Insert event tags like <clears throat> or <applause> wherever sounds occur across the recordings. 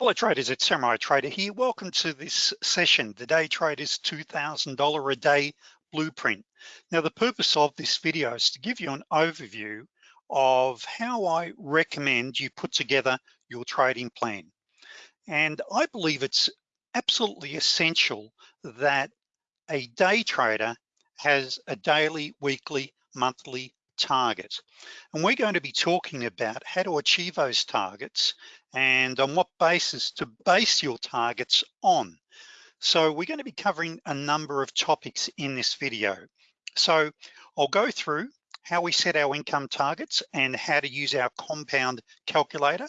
Hello traders, it's Samurai Trader here. Welcome to this session, the Day Traders $2,000 a day blueprint. Now the purpose of this video is to give you an overview of how I recommend you put together your trading plan. And I believe it's absolutely essential that a day trader has a daily, weekly, monthly target. And we're going to be talking about how to achieve those targets and on what basis to base your targets on. So we're gonna be covering a number of topics in this video. So I'll go through how we set our income targets and how to use our compound calculator.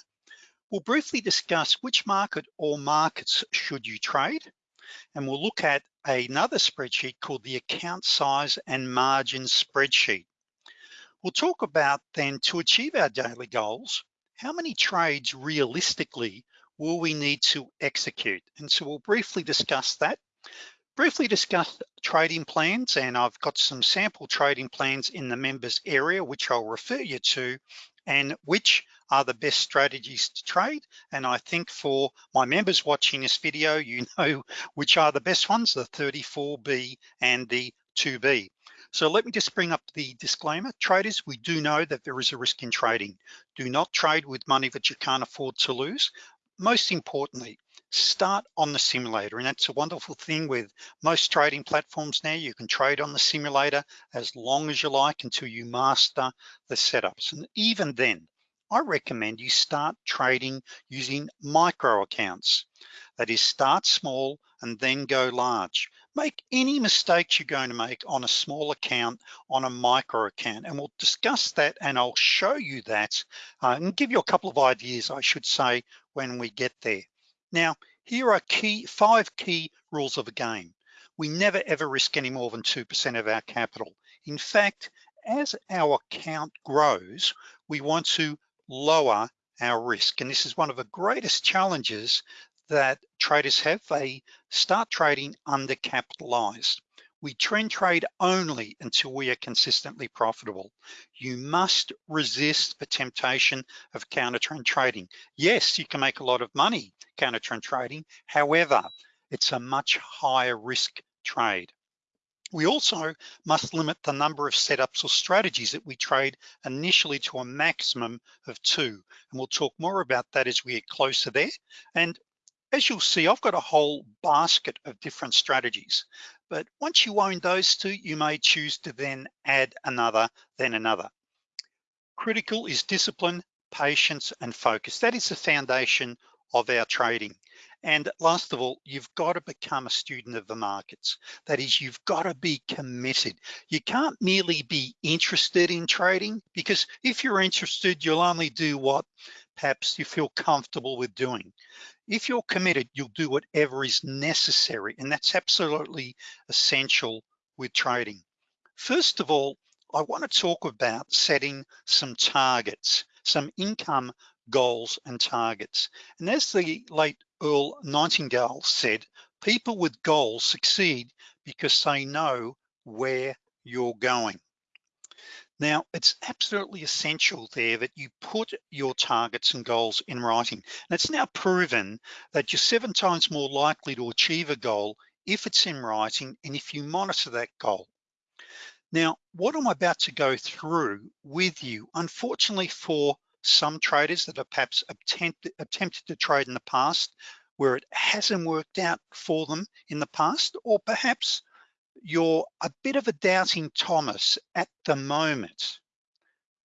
We'll briefly discuss which market or markets should you trade. And we'll look at another spreadsheet called the account size and margin spreadsheet. We'll talk about then to achieve our daily goals, how many trades realistically will we need to execute? And so we'll briefly discuss that. Briefly discuss trading plans, and I've got some sample trading plans in the members area, which I'll refer you to, and which are the best strategies to trade. And I think for my members watching this video, you <laughs> know which are the best ones, the 34B and the 2B. So let me just bring up the disclaimer. Traders, we do know that there is a risk in trading. Do not trade with money that you can't afford to lose. Most importantly, start on the simulator. And that's a wonderful thing with most trading platforms now. You can trade on the simulator as long as you like until you master the setups. And even then, I recommend you start trading using micro accounts. That is start small and then go large. Make any mistakes you're going to make on a small account, on a micro account, and we'll discuss that and I'll show you that uh, and give you a couple of ideas, I should say, when we get there. Now, here are key five key rules of the game. We never ever risk any more than 2% of our capital. In fact, as our account grows, we want to lower our risk. And this is one of the greatest challenges that traders have, they start trading undercapitalized. We trend trade only until we are consistently profitable. You must resist the temptation of counter trend trading. Yes, you can make a lot of money counter trend trading. However, it's a much higher risk trade. We also must limit the number of setups or strategies that we trade initially to a maximum of two. And we'll talk more about that as we get closer there. And as you'll see, I've got a whole basket of different strategies, but once you own those two, you may choose to then add another, then another. Critical is discipline, patience, and focus. That is the foundation of our trading. And last of all, you've got to become a student of the markets. That is, you've got to be committed. You can't merely be interested in trading because if you're interested, you'll only do what perhaps you feel comfortable with doing. If you're committed, you'll do whatever is necessary, and that's absolutely essential with trading. First of all, I wanna talk about setting some targets, some income goals and targets. And as the late Earl Nightingale said, people with goals succeed because they know where you're going. Now, it's absolutely essential there that you put your targets and goals in writing. And it's now proven that you're seven times more likely to achieve a goal if it's in writing and if you monitor that goal. Now, what I'm about to go through with you, unfortunately for some traders that have perhaps attempted, to trade in the past where it hasn't worked out for them in the past, or perhaps you're a bit of a doubting Thomas at the moment.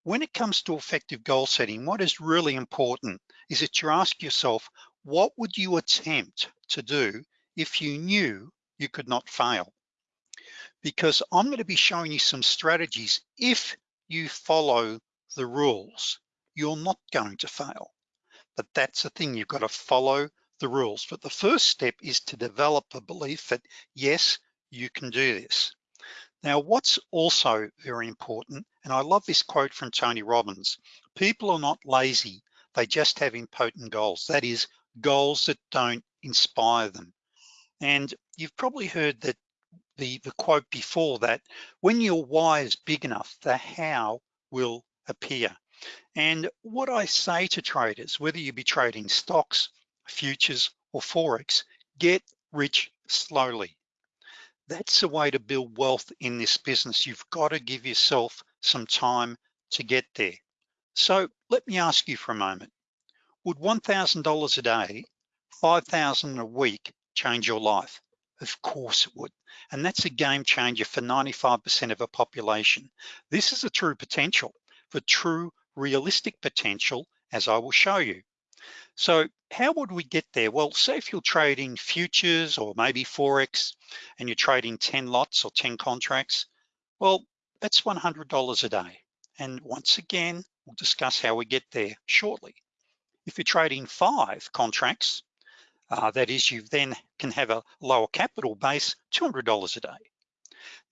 When it comes to effective goal setting, what is really important is that you ask yourself, what would you attempt to do if you knew you could not fail? Because I'm gonna be showing you some strategies. If you follow the rules, you're not going to fail. But that's the thing, you've got to follow the rules. But the first step is to develop a belief that yes, you can do this. Now, what's also very important, and I love this quote from Tony Robbins, people are not lazy, they just have impotent goals. That is goals that don't inspire them. And you've probably heard that the, the quote before that, when your why is big enough, the how will appear. And what I say to traders, whether you be trading stocks, futures, or Forex, get rich slowly. That's the way to build wealth in this business. You've got to give yourself some time to get there. So let me ask you for a moment. Would $1,000 a day, 5,000 a week change your life? Of course it would. And that's a game changer for 95% of a population. This is a true potential for true realistic potential, as I will show you. So how would we get there? Well, say if you're trading futures or maybe Forex and you're trading 10 lots or 10 contracts, well, that's $100 a day. And once again, we'll discuss how we get there shortly. If you're trading five contracts, uh, that is you then can have a lower capital base, $200 a day.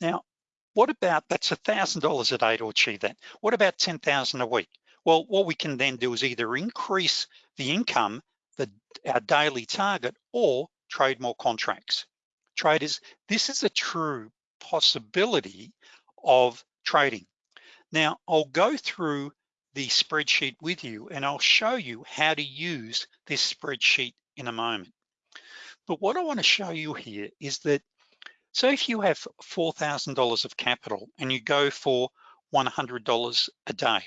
Now, what about, that's a $1,000 a day to achieve that. What about 10,000 a week? Well, what we can then do is either increase the income, the, our daily target, or trade more contracts. Traders, this is a true possibility of trading. Now, I'll go through the spreadsheet with you and I'll show you how to use this spreadsheet in a moment. But what I wanna show you here is that, so if you have $4,000 of capital and you go for $100 a day,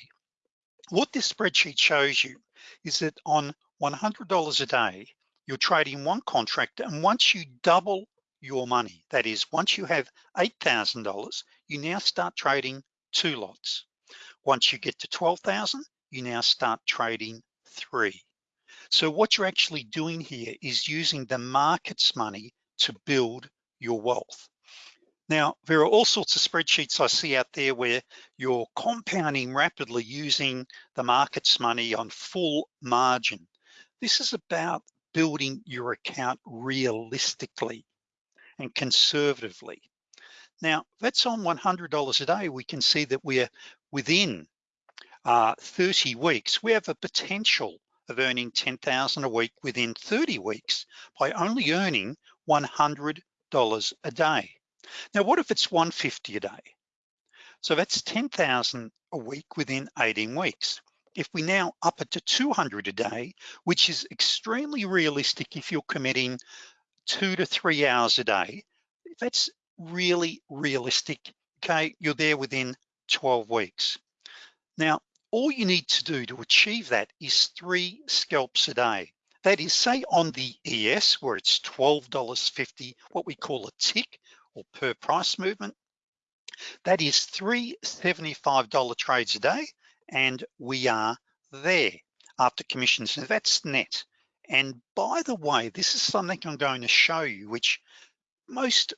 what this spreadsheet shows you is that on $100 a day, you're trading one contract and once you double your money, that is, once you have $8,000, you now start trading two lots. Once you get to 12,000, you now start trading three. So what you're actually doing here is using the market's money to build your wealth. Now, there are all sorts of spreadsheets I see out there where you're compounding rapidly using the market's money on full margin. This is about building your account realistically and conservatively. Now, that's on $100 a day. We can see that we're within uh, 30 weeks. We have a potential of earning 10,000 a week within 30 weeks by only earning $100 a day. Now, what if it's 150 a day? So that's 10,000 a week within 18 weeks. If we now up it to 200 a day, which is extremely realistic if you're committing two to three hours a day, that's really realistic, okay? You're there within 12 weeks. Now, all you need to do to achieve that is three scalps a day. That is, say on the ES where it's $12.50, what we call a tick, or per price movement. That is three $75 trades a day, and we are there after commissions. That's net. And by the way, this is something I'm going to show you, which most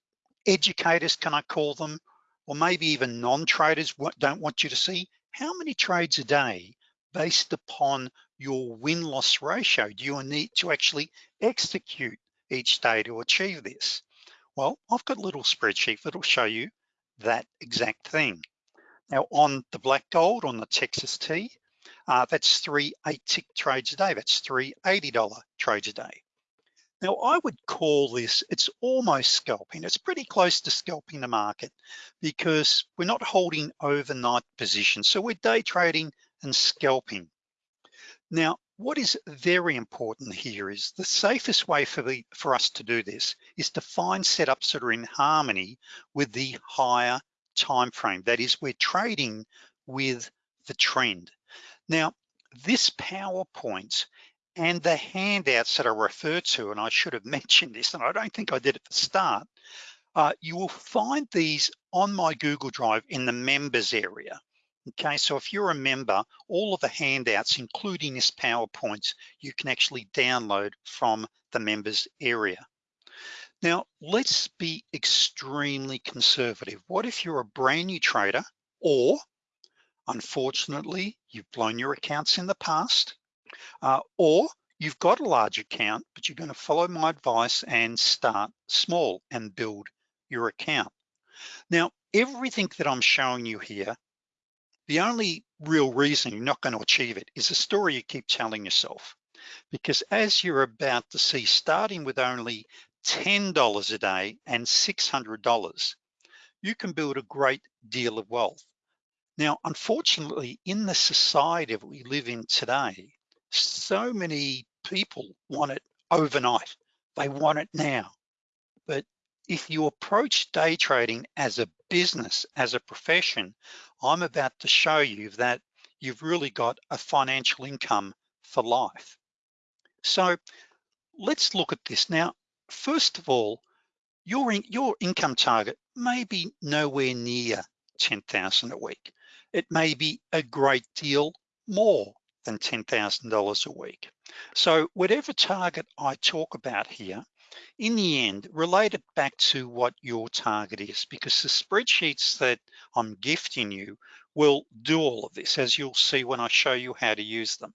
educators, can I call them, or maybe even non-traders don't want you to see, how many trades a day based upon your win-loss ratio do you need to actually execute each day to achieve this? Well, I've got a little spreadsheet that'll show you that exact thing. Now on the black gold, on the Texas tea, uh, that's three eight tick trades a day. That's three $80 trades a day. Now I would call this, it's almost scalping. It's pretty close to scalping the market because we're not holding overnight positions. So we're day trading and scalping. Now, what is very important here is the safest way for, the, for us to do this is to find setups that are in harmony with the higher time frame. That is, we're trading with the trend. Now, this PowerPoint and the handouts that I refer to, and I should have <laughs> mentioned this, and I don't think I did at the start, uh, you will find these on my Google Drive in the members area. Okay, so if you're a member, all of the handouts, including this PowerPoint, you can actually download from the members area. Now, let's be extremely conservative. What if you're a brand new trader or unfortunately, you've blown your accounts in the past, uh, or you've got a large account, but you're gonna follow my advice and start small and build your account. Now, everything that I'm showing you here the only real reason you're not gonna achieve it is a story you keep telling yourself. Because as you're about to see, starting with only $10 a day and $600, you can build a great deal of wealth. Now, unfortunately, in the society that we live in today, so many people want it overnight. They want it now. If you approach day trading as a business, as a profession, I'm about to show you that you've really got a financial income for life. So let's look at this. Now, first of all, your, in, your income target may be nowhere near 10,000 a week. It may be a great deal more than $10,000 a week. So whatever target I talk about here, in the end, relate it back to what your target is because the spreadsheets that I'm gifting you will do all of this as you'll see when I show you how to use them.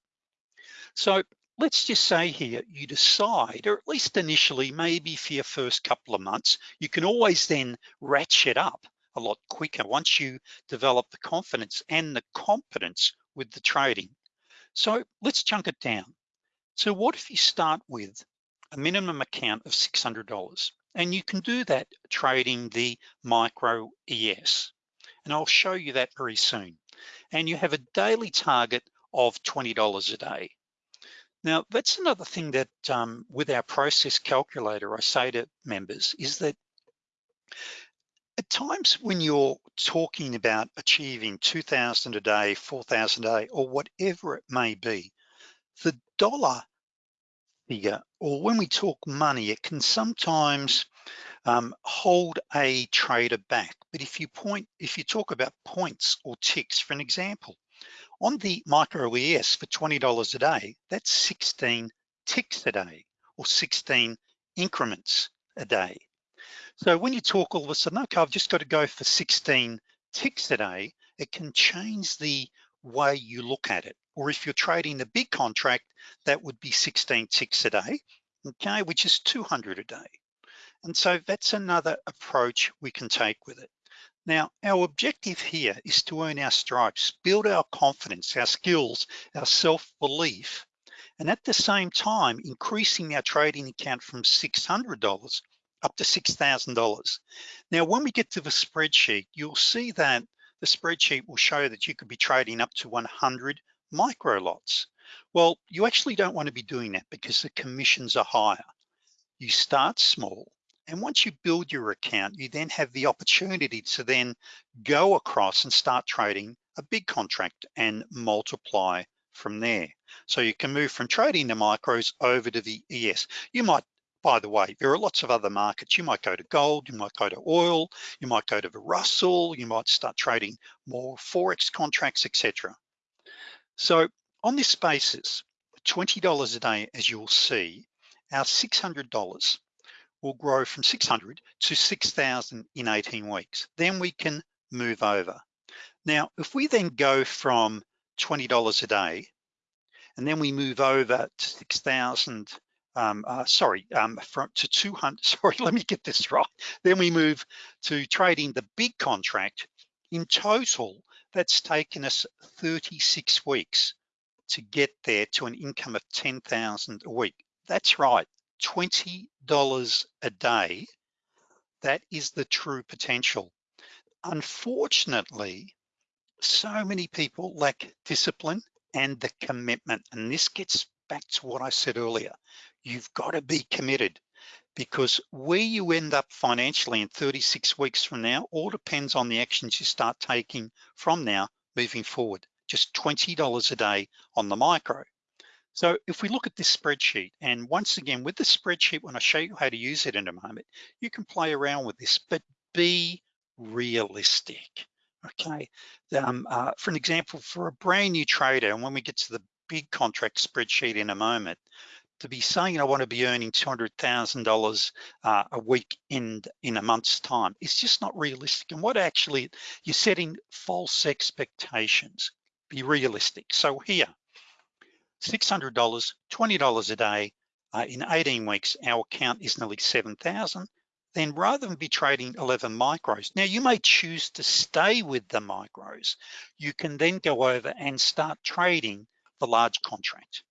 So let's just say here, you decide, or at least initially, maybe for your first couple of months, you can always then ratchet up a lot quicker once you develop the confidence and the competence with the trading. So let's chunk it down. So what if you start with a minimum account of $600 and you can do that trading the micro ES. And I'll show you that very soon. And you have a daily target of $20 a day. Now, that's another thing that um, with our process calculator, I say to members is that at times when you're talking about achieving 2,000 a day, 4,000 a day, or whatever it may be, the dollar figure, or when we talk money, it can sometimes um, hold a trader back. But if you point, if you talk about points or ticks, for an example, on the micro ES for $20 a day, that's 16 ticks a day or 16 increments a day. So when you talk all of a sudden, okay, I've just got to go for 16 ticks a day, it can change the way you look at it. Or if you're trading the big contract, that would be 16 ticks a day, okay, which is 200 a day. And so that's another approach we can take with it. Now, our objective here is to earn our stripes, build our confidence, our skills, our self-belief, and at the same time, increasing our trading account from $600 up to $6,000. Now, when we get to the spreadsheet, you'll see that the spreadsheet will show that you could be trading up to 100 micro lots. Well, you actually don't want to be doing that because the commissions are higher. You start small, and once you build your account, you then have the opportunity to then go across and start trading a big contract and multiply from there. So you can move from trading the micros over to the ES. You might, by the way, there are lots of other markets. You might go to gold, you might go to oil, you might go to the Russell, you might start trading more Forex contracts, etc. So on this basis, $20 a day, as you'll see, our $600 will grow from 600 to 6,000 in 18 weeks. Then we can move over. Now, if we then go from $20 a day, and then we move over to 6,000, um, uh, sorry, um, from to 200, <laughs> sorry, let me get this <laughs> right. Then we move to trading the big contract. In total, that's taken us 36 weeks to get there to an income of 10,000 a week. That's right, $20 a day, that is the true potential. Unfortunately, so many people lack discipline and the commitment. And this gets back to what I said earlier. You've got to be committed because where you end up financially in 36 weeks from now all depends on the actions you start taking from now moving forward. Just $20 a day on the micro. So if we look at this spreadsheet, and once again, with the spreadsheet, when I show you how to use it in a moment, you can play around with this, but be realistic, okay? Um, uh, for an example, for a brand new trader, and when we get to the big contract spreadsheet in a moment, to be saying I want to be earning $200,000 uh, a week in, in a month's time, it's just not realistic. And what actually, you're setting false expectations. Be realistic. So here, $600, $20 a day, uh, in 18 weeks, our account is nearly 7,000. Then rather than be trading 11 micros, now you may choose to stay with the micros. You can then go over and start trading the large contract.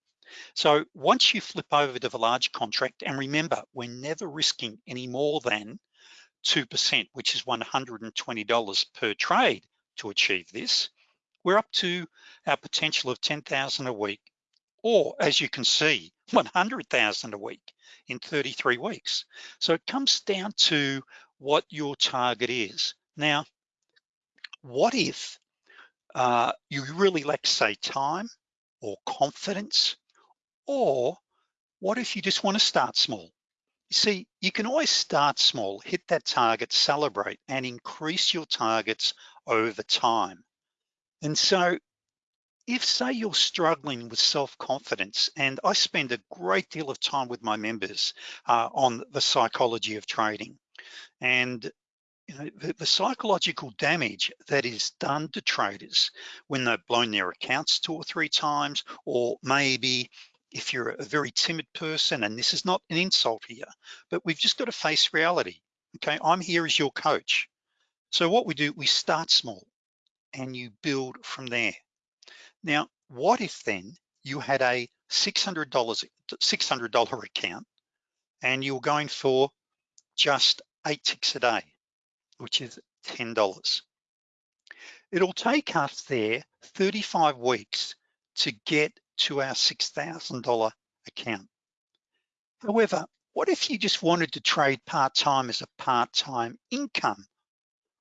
So once you flip over to the large contract, and remember, we're never risking any more than 2%, which is $120 per trade to achieve this. We're up to our potential of 10,000 a week or as you can see, <laughs> 100,000 a week in 33 weeks. So it comes down to what your target is. Now, what if uh, you really lack say time or confidence, or what if you just wanna start small? You see, you can always start small, hit that target, celebrate, and increase your targets over time. And so if say you're struggling with self-confidence, and I spend a great deal of time with my members uh, on the psychology of trading, and you know, the, the, psychological damage that is done to traders when they've blown their accounts two or three times, or maybe if you're a very timid person, and this is not an insult here, but we've just got to face reality, okay? I'm here as your coach. So what we do, we start small and you build from there. Now, what if then you had a $600, $600 account and you're going for just eight ticks a day, which is $10. It'll take us there 35 weeks to get to our $6,000 account. However, what if you just wanted to trade part-time as a part-time income?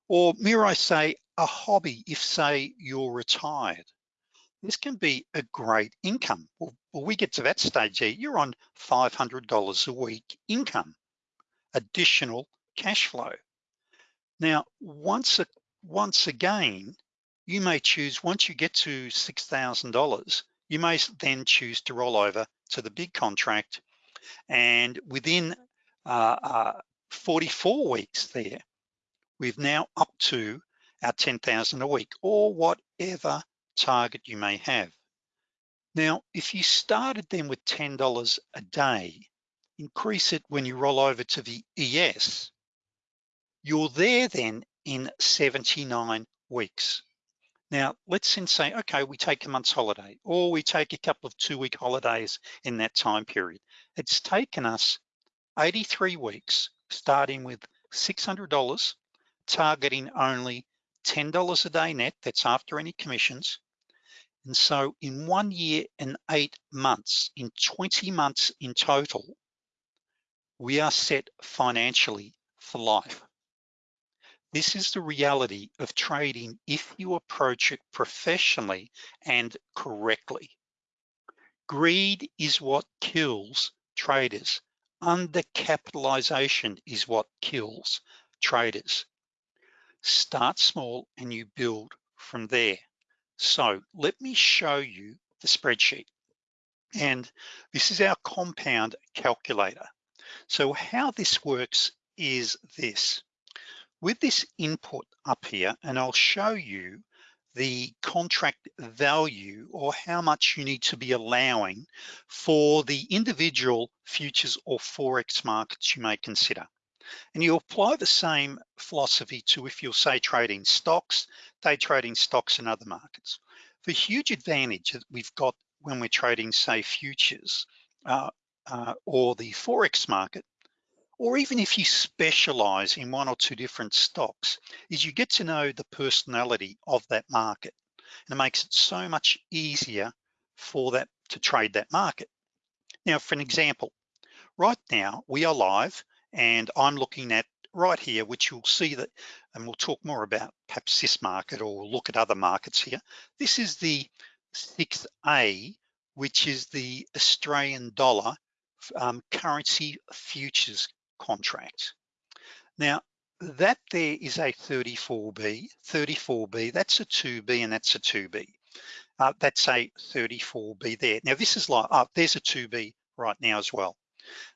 Or may I say a hobby if say you're retired? this can be a great income. Well, well, we get to that stage here, you're on $500 a week income, additional cash flow. Now, once, once again, you may choose, once you get to $6,000, you may then choose to roll over to the big contract and within uh, uh, 44 weeks there, we've now up to our 10,000 a week or whatever target you may have. Now, if you started then with $10 a day, increase it when you roll over to the ES, you're there then in 79 weeks. Now, let's then say, okay, we take a month's holiday or we take a couple of two week holidays in that time period. It's taken us 83 weeks, starting with $600, targeting only $10 a day net, that's after any commissions, and so in one year and eight months, in 20 months in total, we are set financially for life. This is the reality of trading if you approach it professionally and correctly. Greed is what kills traders. Undercapitalization is what kills traders. Start small and you build from there. So let me show you the spreadsheet. And this is our compound calculator. So how this works is this. With this input up here, and I'll show you the contract value or how much you need to be allowing for the individual futures or Forex markets you may consider. And you apply the same philosophy to if you're say trading stocks, day trading stocks and other markets. The huge advantage that we've got when we're trading say futures uh, uh, or the Forex market, or even if you specialize in one or two different stocks, is you get to know the personality of that market. And it makes it so much easier for that to trade that market. Now, for an example, right now we are live and I'm looking at right here, which you'll see that, and we'll talk more about perhaps this market or look at other markets here. This is the 6A, which is the Australian dollar um, currency futures contract. Now, that there is a 34B, 34B, that's a 2B and that's a 2B. Uh, that's a 34B there. Now this is like, oh, there's a 2B right now as well.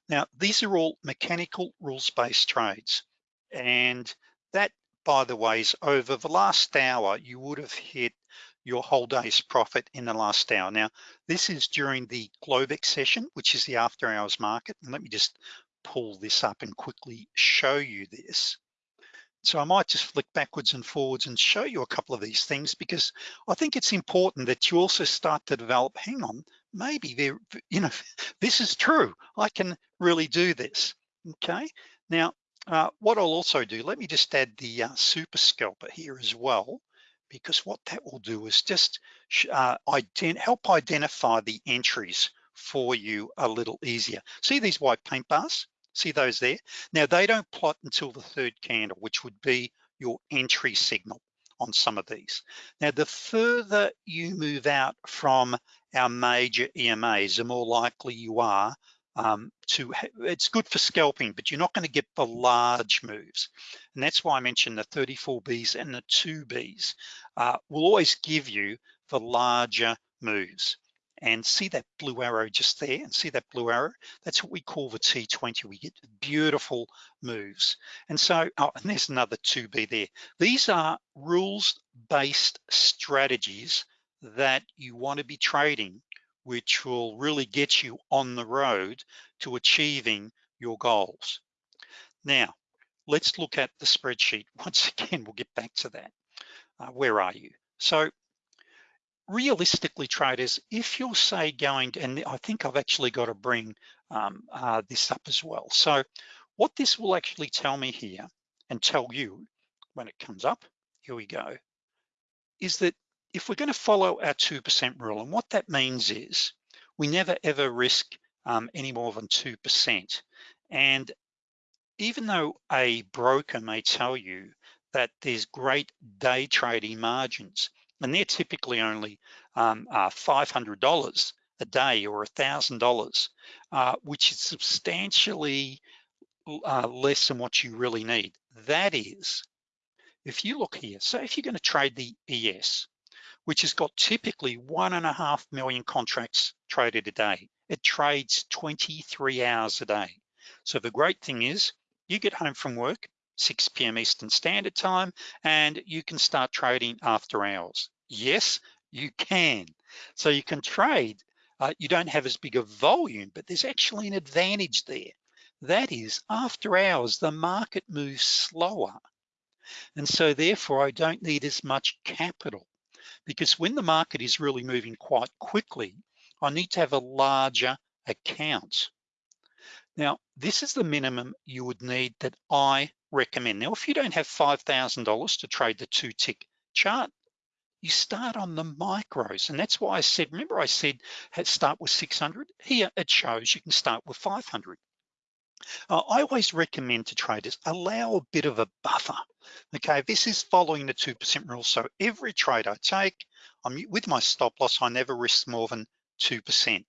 Now, these are all mechanical rules-based trades. And that, by the way, is over the last hour, you would have hit your whole day's profit in the last hour. Now, this is during the Globex session, which is the after hours market. And let me just pull this up and quickly show you this. So I might just flick backwards and forwards and show you a couple of these things because I think it's important that you also start to develop, hang on, maybe there, you know, <laughs> this is true. I can really do this, okay? Now, uh, what I'll also do, let me just add the uh, super scalper here as well, because what that will do is just uh, ident help identify the entries for you a little easier. See these white paint bars? See those there? Now they don't plot until the third candle, which would be your entry signal on some of these. Now, the further you move out from our major EMAs, the more likely you are um, to, it's good for scalping, but you're not gonna get the large moves. And that's why I mentioned the 34Bs and the 2Bs uh, will always give you the larger moves and see that blue arrow just there and see that blue arrow? That's what we call the T20 we get beautiful moves. And so oh, and there's another 2b there. These are rules based strategies that you want to be trading which will really get you on the road to achieving your goals. Now let's look at the spreadsheet. <laughs> Once again we'll get back to that. Uh, where are you? So realistically traders, if you're say going, and I think I've actually got to bring um, uh, this up as well. So what this will actually tell me here and tell you when it comes up, here we go, is that if we're gonna follow our 2% rule, and what that means is we never ever risk um, any more than 2%. And even though a broker may tell you that there's great day trading margins, and they're typically only um, uh, $500 a day or $1,000, uh, which is substantially uh, less than what you really need. That is, if you look here, so if you're gonna trade the ES, which has got typically one and a half million contracts traded a day, it trades 23 hours a day. So the great thing is you get home from work, 6 p.m. Eastern Standard Time, and you can start trading after hours. Yes, you can. So you can trade, uh, you don't have as big a volume, but there's actually an advantage there. That is, after hours, the market moves slower. And so therefore, I don't need as much capital because when the market is really moving quite quickly, I need to have a larger account. Now, this is the minimum you would need that I recommend. Now, if you don't have $5,000 to trade the two tick chart, you start on the micros. And that's why I said, remember I said, start with 600? Here it shows you can start with 500. Uh, I always recommend to traders, allow a bit of a buffer. Okay, this is following the 2% rule. So every trade I take, I'm with my stop loss, I never risk more than 2%.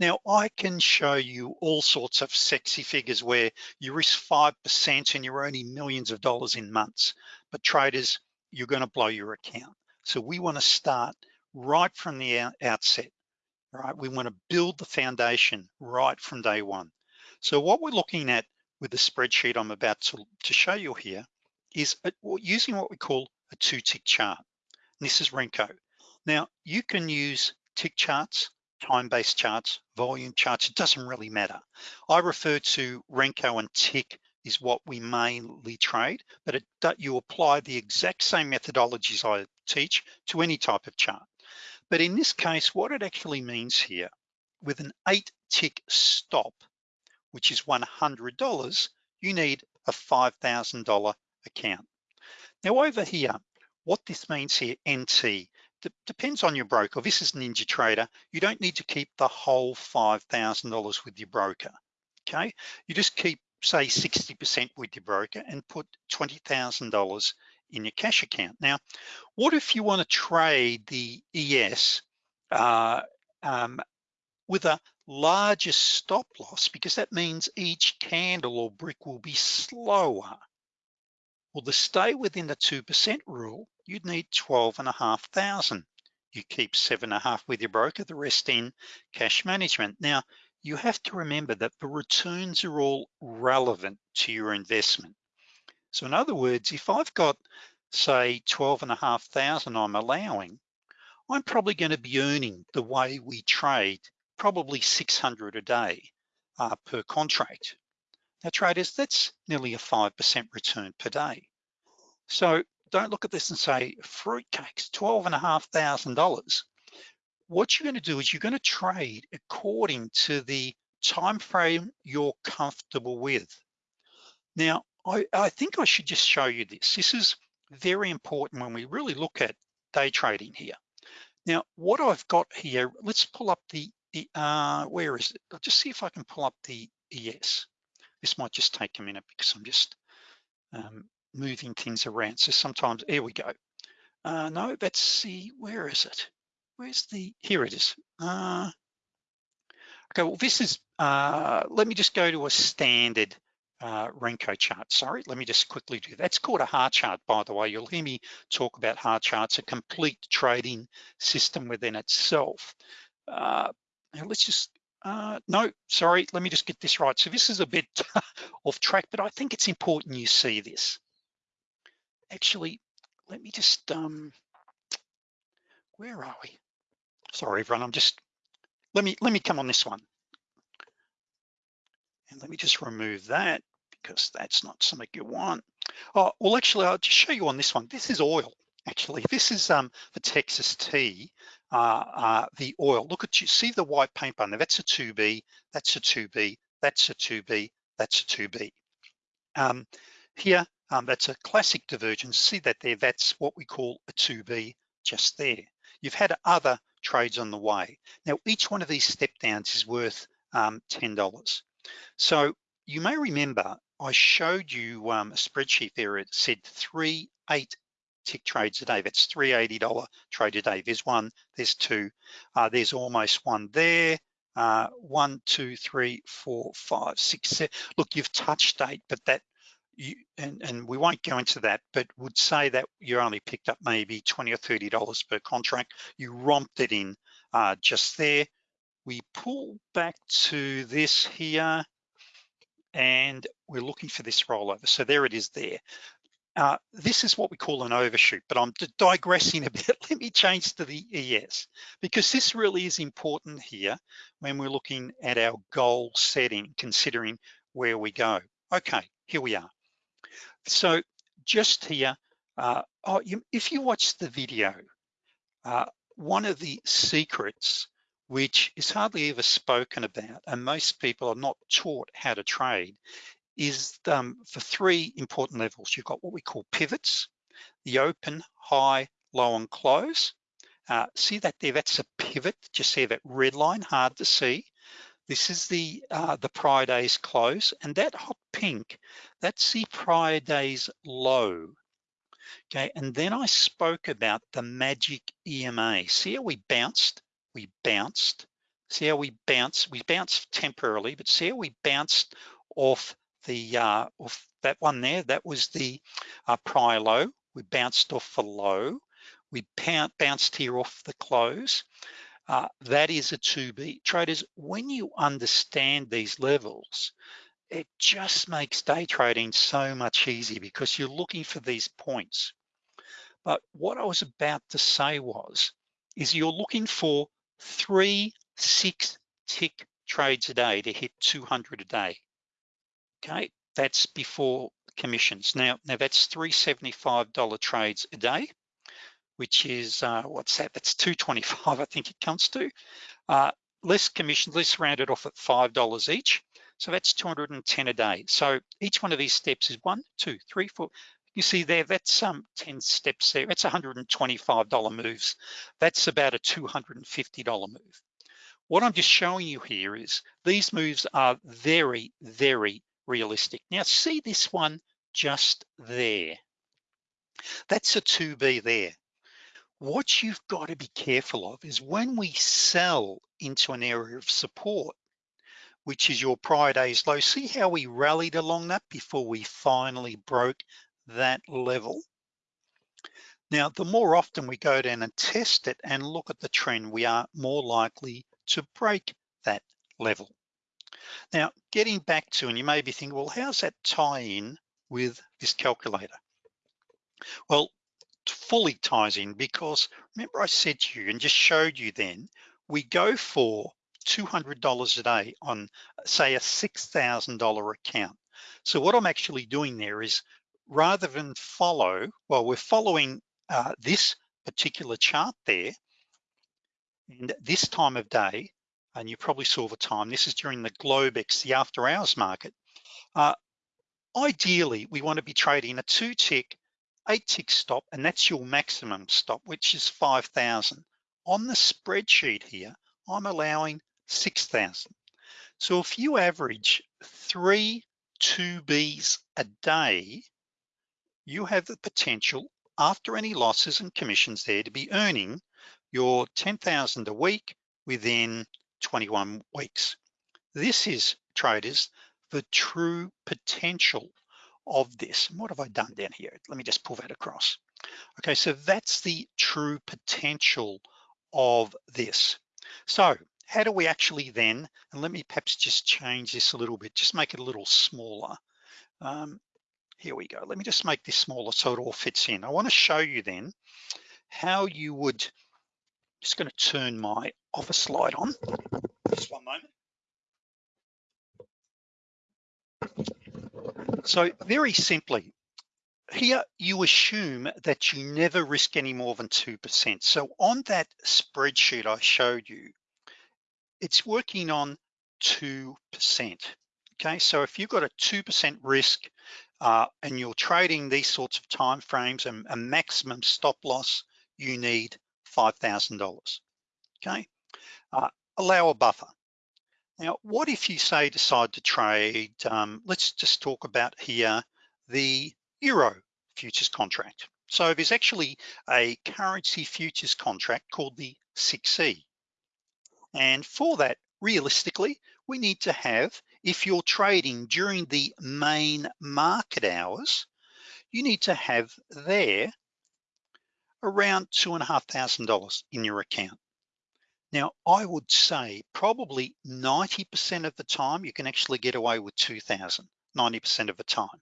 Now I can show you all sorts of sexy figures where you risk 5% and you're earning millions of dollars in months, but traders, you're gonna blow your account. So we wanna start right from the outset, right? We wanna build the foundation right from day one. So what we're looking at with the spreadsheet I'm about to, to show you here is using what we call a two tick chart. And this is Renko. Now you can use tick charts, time-based charts, volume charts, it doesn't really matter. I refer to Renko and tick is what we mainly trade, but it, you apply the exact same methodologies I teach to any type of chart. But in this case, what it actually means here, with an eight tick stop, which is $100, you need a $5,000 account. Now over here, what this means here, NT, depends on your broker. This is NinjaTrader. You don't need to keep the whole $5,000 with your broker, okay? You just keep say 60% with your broker and put $20,000 in your cash account. Now, what if you wanna trade the ES uh, um, with a larger stop loss because that means each candle or brick will be slower. Well, to stay within the 2% rule, you'd need 12 and a half thousand. You keep seven and a half with your broker, the rest in cash management. Now, you have to remember that the returns are all relevant to your investment. So in other words, if I've got say 12 and a half thousand I'm allowing, I'm probably gonna be earning the way we trade, probably 600 a day uh, per contract. Now traders, that's nearly a 5% return per day. So don't look at this and say, fruitcakes, 12 what you're gonna do is you're gonna trade according to the time frame you're comfortable with. Now, I, I think I should just show you this. This is very important when we really look at day trading here. Now, what I've got here, let's pull up the, uh, where is it? I'll just see if I can pull up the ES. This might just take a minute because I'm just um, moving things around. So sometimes, here we go. Uh, no, let's see, where is it? Where's the, here it is. Uh, okay, well, this is, uh, let me just go to a standard uh, Renko chart. Sorry, let me just quickly do that. That's called a heart chart, by the way. You'll hear me talk about heart charts, a complete trading system within itself. Uh, let's just, uh, no, sorry, let me just get this right. So this is a bit <laughs> off track, but I think it's important you see this. Actually, let me just, um, where are we? Sorry, everyone, I'm just, let me, let me come on this one. And let me just remove that because that's not something you want. Oh, well, actually, I'll just show you on this one. This is oil, actually. This is um, the Texas tea, uh, uh, the oil. Look at you, see the white paint button there? That's a 2B, that's a 2B, that's a 2B, that's a 2B. Um, here, um, that's a classic divergence. See that there, that's what we call a 2B just there. You've had other trades on the way. Now, each one of these step downs is worth um, $10. So you may remember I showed you um, a spreadsheet there. It said three, eight tick trades a day. That's three $80 trade a day. There's one, there's two, uh, there's almost one there. Uh, one, two, three, four, five, six, seven. Look, you've touched eight, but that you and, and we won't go into that, but would say that you only picked up maybe 20 or $30 per contract. You romped it in uh, just there. We pull back to this here and we're looking for this rollover. So there it is there. Uh, this is what we call an overshoot, but I'm digressing a <laughs> bit. Let me change to the ES because this really is important here when we're looking at our goal setting, considering where we go. Okay, here we are. So just here, uh, oh, you, if you watch the video, uh, one of the secrets which is hardly ever spoken about, and most people are not taught how to trade, is um, for three important levels. You've got what we call pivots, the open, high, low, and close. Uh, see that there, that's a pivot, just see that red line, hard to see. This is the, uh, the prior day's close, and that hot pink, that's the prior day's low. Okay, and then I spoke about the magic EMA. See how we bounced? we bounced. See how we bounced? We bounced temporarily, but see how we bounced off the uh, off that one there? That was the uh, prior low. We bounced off the low. We bounced here off the close. Uh, that is a 2B. Traders, when you understand these levels, it just makes day trading so much easier because you're looking for these points. But what I was about to say was, is you're looking for three six tick trades a day to hit 200 a day. Okay, that's before commissions. Now, now that's $375 trades a day, which is, uh, what's that? That's 225, <laughs> I think it comes to. Uh, less commissions, let's round it off at $5 each. So that's 210 a day. So each one of these steps is one, two, three, four, you see there, that's um, 10 steps there. That's $125 moves. That's about a $250 move. What I'm just showing you here is these moves are very, very realistic. Now see this one just there. That's a 2B there. What you've got to be careful of is when we sell into an area of support, which is your prior day's low, see how we rallied along that before we finally broke that level. Now, the more often we go down and test it and look at the trend, we are more likely to break that level. Now, getting back to, and you may be thinking, well, how's that tie in with this calculator? Well, fully ties in because remember I said to you and just showed you then, we go for $200 a day on say a $6,000 account. So what I'm actually doing there is rather than follow, well, we're following uh, this particular chart there, and this time of day, and you probably saw the time, this is during the Globex, the after hours market. Uh, ideally, we wanna be trading a two tick eight tick stop, and that's your maximum stop, which is 5,000. On the spreadsheet here, I'm allowing 6,000. So if you average three 2Bs a day, you have the potential after any losses and commissions there to be earning your 10,000 a week within 21 weeks. This is traders, the true potential of this. What have I done down here? Let me just pull that across. Okay, so that's the true potential of this. So how do we actually then, and let me perhaps just change this a little bit, just make it a little smaller. Um, here we go. Let me just make this smaller so it all fits in. I wanna show you then how you would, just gonna turn my office light on, just one moment. So very simply, here you assume that you never risk any more than 2%. So on that spreadsheet I showed you, it's working on 2%. Okay, so if you've got a 2% risk uh, and you're trading these sorts of time frames and a maximum stop loss, you need $5,000, okay? Uh, allow a buffer. Now, what if you say decide to trade, um, let's just talk about here, the Euro futures contract. So there's actually a currency futures contract called the 6E. And for that, realistically, we need to have, if you're trading during the main market hours, you need to have there around two and a half thousand dollars in your account. Now, I would say probably 90% of the time you can actually get away with 2,000, 90% of the time.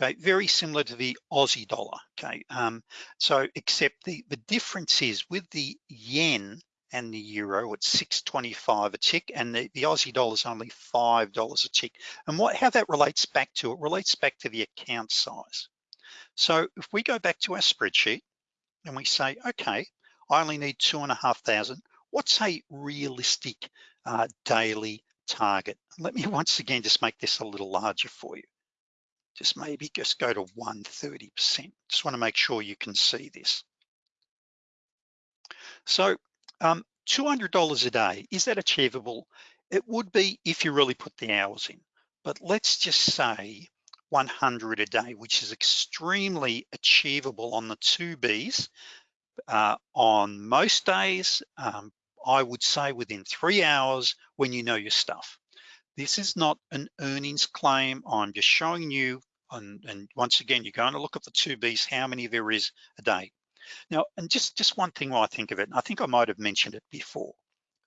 Okay, very similar to the Aussie dollar, okay? Um, so except the, the difference is with the yen and the euro, it's 625 a tick and the, the Aussie dollar is only $5 a tick. And what how that relates back to, it relates back to the account size. So if we go back to our spreadsheet and we say, okay, I only need two and a half thousand. What's a realistic uh, daily target? Let me <laughs> once again just make this a little larger for you. Just maybe just go to 130%. Just wanna make sure you can see this. So um, $200 a day, is that achievable? It would be if you really put the hours in, but let's just say 100 a day, which is extremely achievable on the two Bs uh, on most days, um, I would say within three hours when you know your stuff. This is not an earnings claim. I'm just showing you, and, and once again, you're going to look at the two Bs, how many there is a day. Now, and just, just one thing while I think of it, and I think I might have mentioned it before.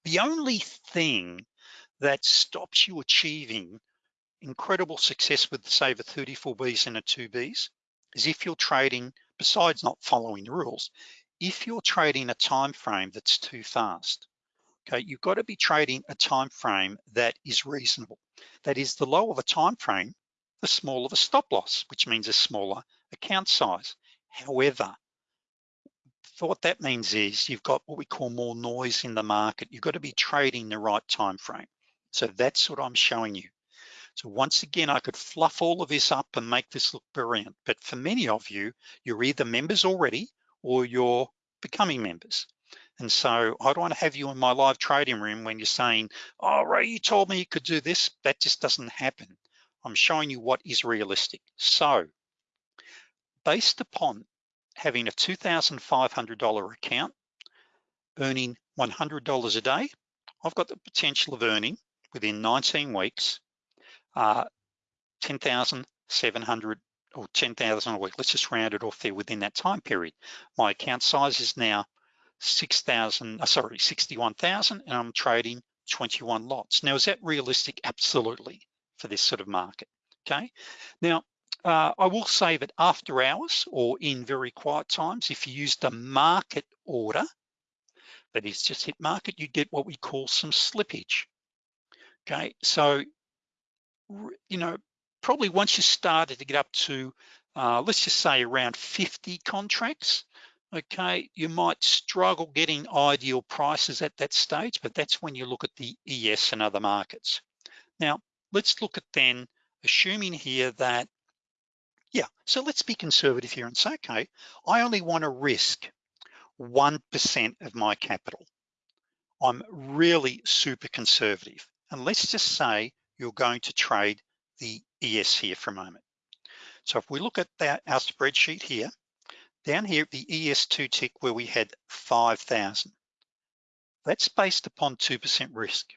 The only thing that stops you achieving incredible success with say the 34 Bs and a 2Bs is if you're trading, besides not following the rules, if you're trading a time frame that's too fast, okay, you've got to be trading a time frame that is reasonable. That is the lower of the time frame, the smaller the stop loss, which means a smaller account size. However, what that means is you've got what we call more noise in the market. You've got to be trading the right time frame. So that's what I'm showing you. So once again, I could fluff all of this up and make this look brilliant. But for many of you, you're either members already or you're becoming members. And so I don't want to have you in my live trading room when you're saying, oh, Ray, you told me you could do this. That just doesn't happen. I'm showing you what is realistic. So based upon having a $2,500 account, earning $100 a day, I've got the potential of earning within 19 weeks, uh, 10,700 or 10,000 a week. Let's just round it off there within that time period. My account size is now 6,000, uh, sorry, 61,000 and I'm trading 21 lots. Now, is that realistic? Absolutely for this sort of market, okay? Now, uh, I will say that after hours or in very quiet times, if you use the market order, that is just hit market, you get what we call some slippage. Okay, so, you know, probably once you started to get up to, uh, let's just say around 50 contracts, okay, you might struggle getting ideal prices at that stage, but that's when you look at the ES and other markets. Now, let's look at then, assuming here that Yeah, so let's be conservative here and say, okay, I only wanna risk 1% of my capital. I'm really super conservative. And let's just say you're going to trade the ES here for a moment. So if we look at that, our spreadsheet here, down here, at the ES2 tick where we had 5,000, that's based upon 2% risk.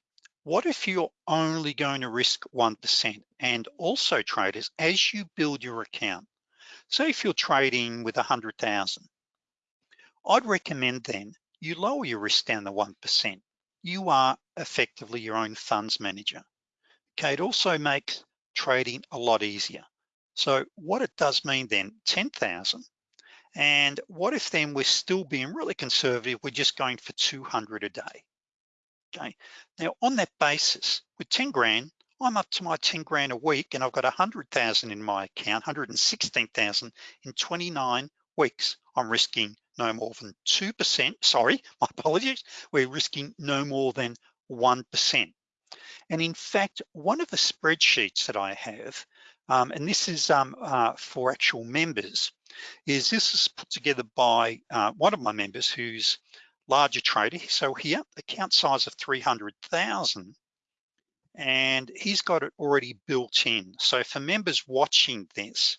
What if you're only going to risk 1%? And also traders, as you build your account, say if you're trading with 100,000, I'd recommend then you lower your risk down to 1%. You are effectively your own funds manager. Okay, it also makes trading a lot easier. So what it does mean then, 10,000, and what if then we're still being really conservative, we're just going for 200 a day, okay? Now on that basis, with 10 grand, I'm up to my 10 grand a week and I've got 100,000 in my account, 116,000 in 29 weeks. I'm risking no more than 2%, sorry, <laughs> my apologies. We're risking no more than 1%. And in fact, one of the spreadsheets that I have, um, and this is um, uh, for actual members, is this is put together by uh, one of my members who's larger trader. So here, account size of 300,000, and he's got it already built in. So for members watching this,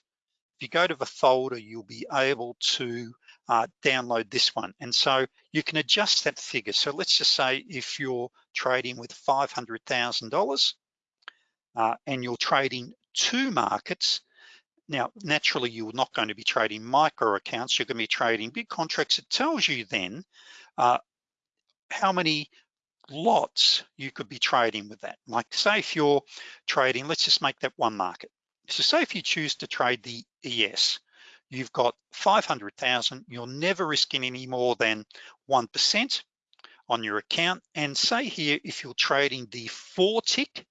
if you go to the folder, you'll be able to uh, download this one. And so you can adjust that figure. So let's just say if you're trading with $500,000 uh, and you're trading two markets, now, naturally, you're not going to be trading micro accounts, you're gonna be trading big contracts. It tells you then uh, how many lots you could be trading with that. Like say if you're trading, let's just make that one market. So say if you choose to trade the ES, you've got 500,000, you're never risking any more than 1% on your account. And say here, if you're trading the four tick,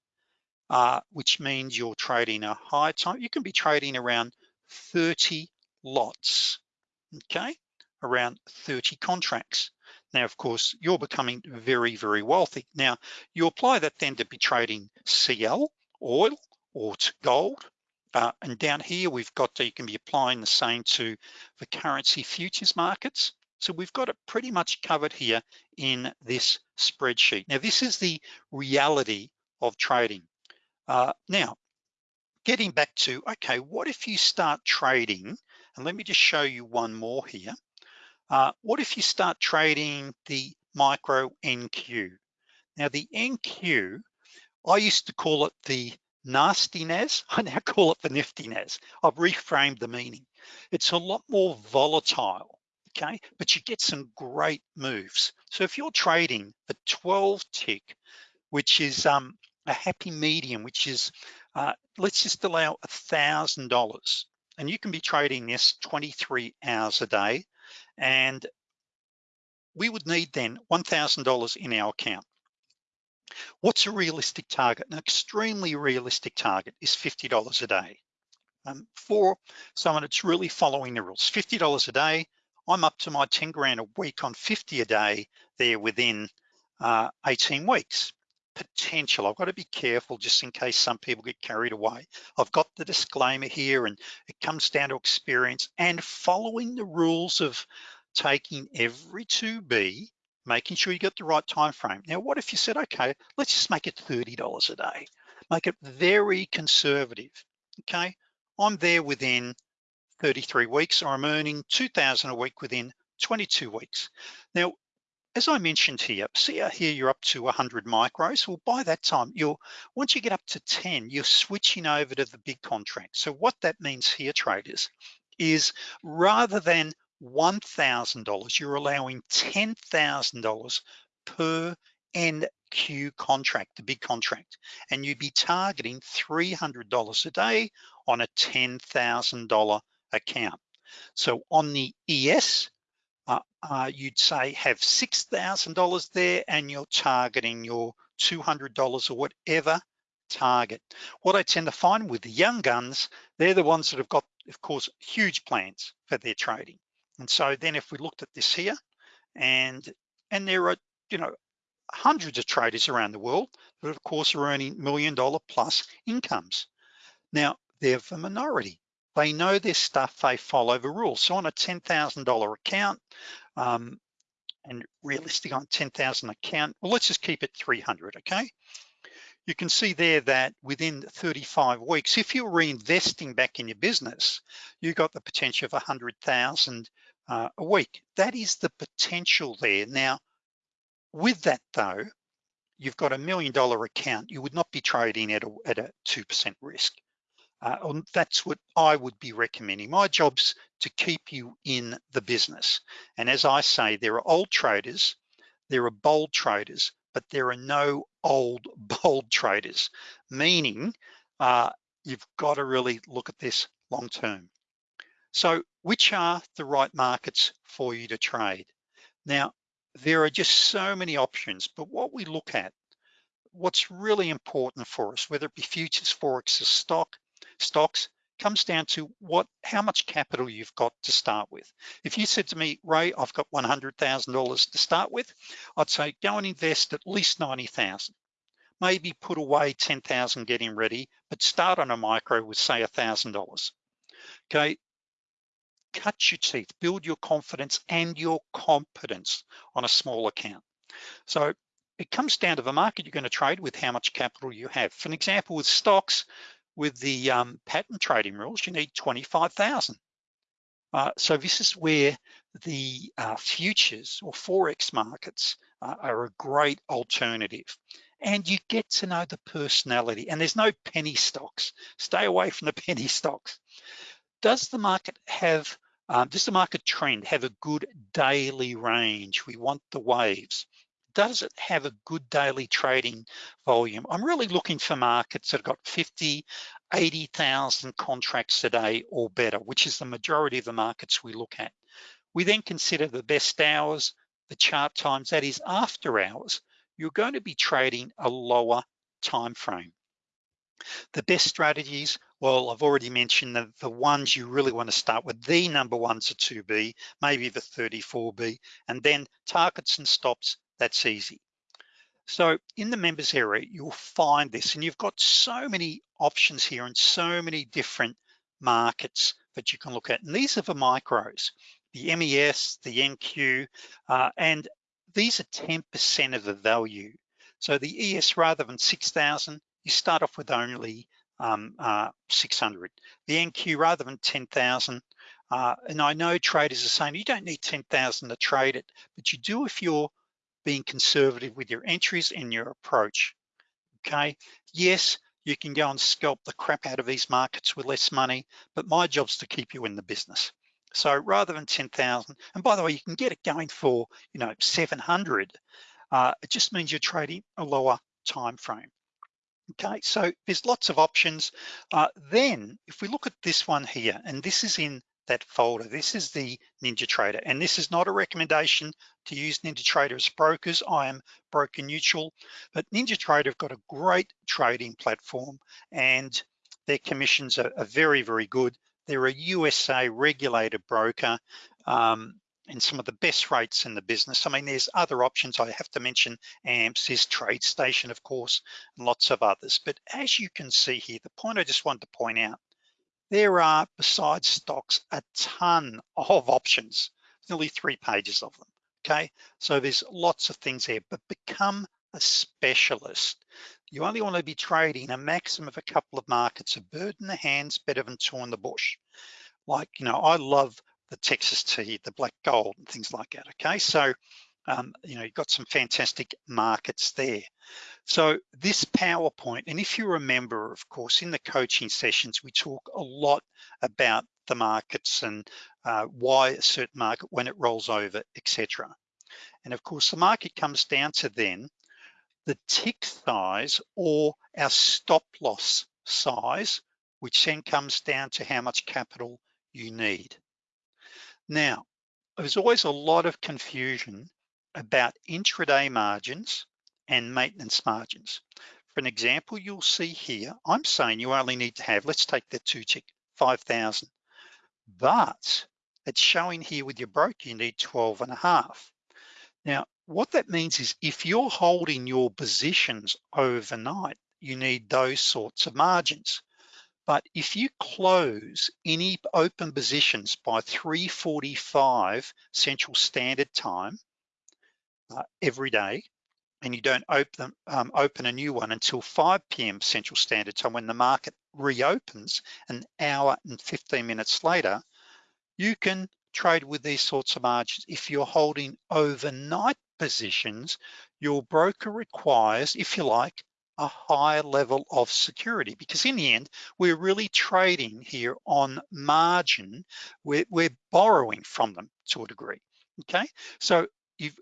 uh, which means you're trading a high time, you can be trading around 30 lots, okay? Around 30 contracts. Now, of course, you're becoming very, very wealthy. Now, you apply that then to be trading CL, oil, or gold. Uh, and down here, we've got, to, you can be applying the same to the currency futures markets. So we've got it pretty much covered here in this spreadsheet. Now, this is the reality of trading. Uh, now, getting back to, okay, what if you start trading, and let me just show you one more here. Uh, what if you start trading the micro NQ? Now the NQ, I used to call it the nasty NAS, <laughs> I now call it the nifty NAS. I've reframed the meaning. It's a lot more volatile, okay? But you get some great moves. So if you're trading the 12 tick, which is um, a happy medium, which is, uh, let's just allow a $1,000 and you can be trading this 23 hours a day and we would need then $1,000 in our account. What's a realistic target? An extremely realistic target is $50 a day. Um, for someone that's really following the rules, $50 a day, I'm up to my 10 grand a week on 50 a day there within uh, 18 weeks potential. I've got to be careful just in case some people get carried away. I've got the disclaimer here and it comes down to experience and following the rules of taking every 2B, making sure you get the right time frame. Now, what if you said, okay, let's just make it $30 a day. Make it very conservative, okay? I'm there within 33 weeks or I'm earning 2,000 a week within 22 weeks. Now, as I mentioned here, see here you're up to 100 micros. Well, by that time, you're once you get up to 10, you're switching over to the big contract. So what that means here, traders, is rather than $1,000, you're allowing $10,000 per NQ contract, the big contract, and you'd be targeting $300 a day on a $10,000 account. So on the ES, uh, uh, you'd say have $6,000 there and you're targeting your $200 or whatever target. What I tend to find with the young guns, they're the ones that have got, of course, huge plans for their trading. And so then if we looked at this here and, and there are, you know, hundreds of traders around the world that of course are earning million dollar plus incomes. Now, they're the minority. They know their stuff, they follow the rules. So on a $10,000 account, um, and realistic on 10,000 account, well, let's just keep it 300, okay? You can see there that within 35 weeks, if you're reinvesting back in your business, you got the potential of 100,000 uh, a week. That is the potential there. Now, with that though, you've got a million dollar account, you would not be trading at a, at a 2% risk. Uh, that's what I would be recommending. My job's to keep you in the business. And as I say, there are old traders, there are bold traders, but there are no old <laughs> bold traders, meaning uh, you've got to really look at this long term. So which are the right markets for you to trade? Now, there are just so many options, but what we look at, what's really important for us, whether it be futures, forex, or stock, stocks, comes down to what, how much capital you've got to start with. If you said to me, Ray, I've got $100,000 to start with, I'd say go and invest at least 90,000. Maybe put away 10,000 getting ready, but start on a micro with say $1,000. Okay, cut your teeth, build your confidence and your competence on a small account. So it comes down to the market you're gonna trade with how much capital you have. For an example, with stocks, with the um, pattern trading rules, you need 25,000. Uh, so this is where the uh, futures or Forex markets uh, are a great alternative. And you get to know the personality and there's no penny stocks. Stay away from the <laughs> penny stocks. Does the market have um, does the market trend have a good daily range? We want the waves. Does it have a good daily trading volume? I'm really looking for markets that have got 50, 80,000 contracts a day or better, which is the majority of the markets we look at. We then consider the best hours, the chart times, that is after hours, you're going to be trading a lower time frame. The best strategies, well, I've already mentioned the, the ones you really wanna start with, the number ones are 2B, maybe the 34B, and then targets and stops, that's easy. So in the members area, you'll find this, and you've got so many options here and so many different markets that you can look at. And these are the micros, the MES, the NQ, uh, and these are 10% of the value. So the ES rather than 6,000, you start off with only um, uh, 600. The NQ rather than 10,000, uh, and I know traders are saying you don't need 10,000 to trade it, but you do if you're being conservative with your entries and your approach, okay? Yes, you can go and scalp the crap out of these markets with less money, but my job's to keep you in the business. So rather than 10,000, and by the way, you can get it going for, you know, 700, uh, it just means you're trading a lower time frame. Okay, so there's lots of options. Uh, then if we look at this one here, and this is in that folder, this is the NinjaTrader, and this is not a recommendation to use NinjaTrader as brokers. I am broker neutral, but NinjaTrader have got a great trading platform and their commissions are, are very, very good. They're a USA regulated broker. Um, and some of the best rates in the business. I mean, there's other options I have to mention, AMPS is TradeStation, of course, and lots of others. But as you can see here, the point I just wanted to point out, there are, besides stocks, a ton of options, nearly three pages of them, okay? So there's lots of things there, but become a specialist. You only wanna be trading a maximum of a couple of markets, a bird in the hands, better than two in the bush. Like, you know, I love the Texas tea, the black gold and things like that, okay? So, um, you know, you've got some fantastic markets there. So this PowerPoint, and if you remember, of course, in the coaching sessions, we talk a lot about the markets and uh, why a certain market, when it rolls over, etc. And of course, the market comes down to then the tick size or our stop loss size, which then comes down to how much capital you need. Now, there's always a lot of confusion about intraday margins and maintenance margins. For an example, you'll see here, I'm saying you only need to have, let's take that two tick, 5,000. But it's showing here with your broker, you need 12 and a half. Now, what that means is if you're holding your positions overnight, you need those sorts of margins. But if you close any open positions by 3.45 Central Standard Time uh, every day, and you don't open, um, open a new one until 5 p.m. Central Standard Time when the market reopens an hour and 15 minutes later, you can trade with these sorts of margins. If you're holding overnight positions, your broker requires, if you like, a higher level of security because in the end, we're really trading here on margin. We're, we're borrowing from them to a degree, okay? So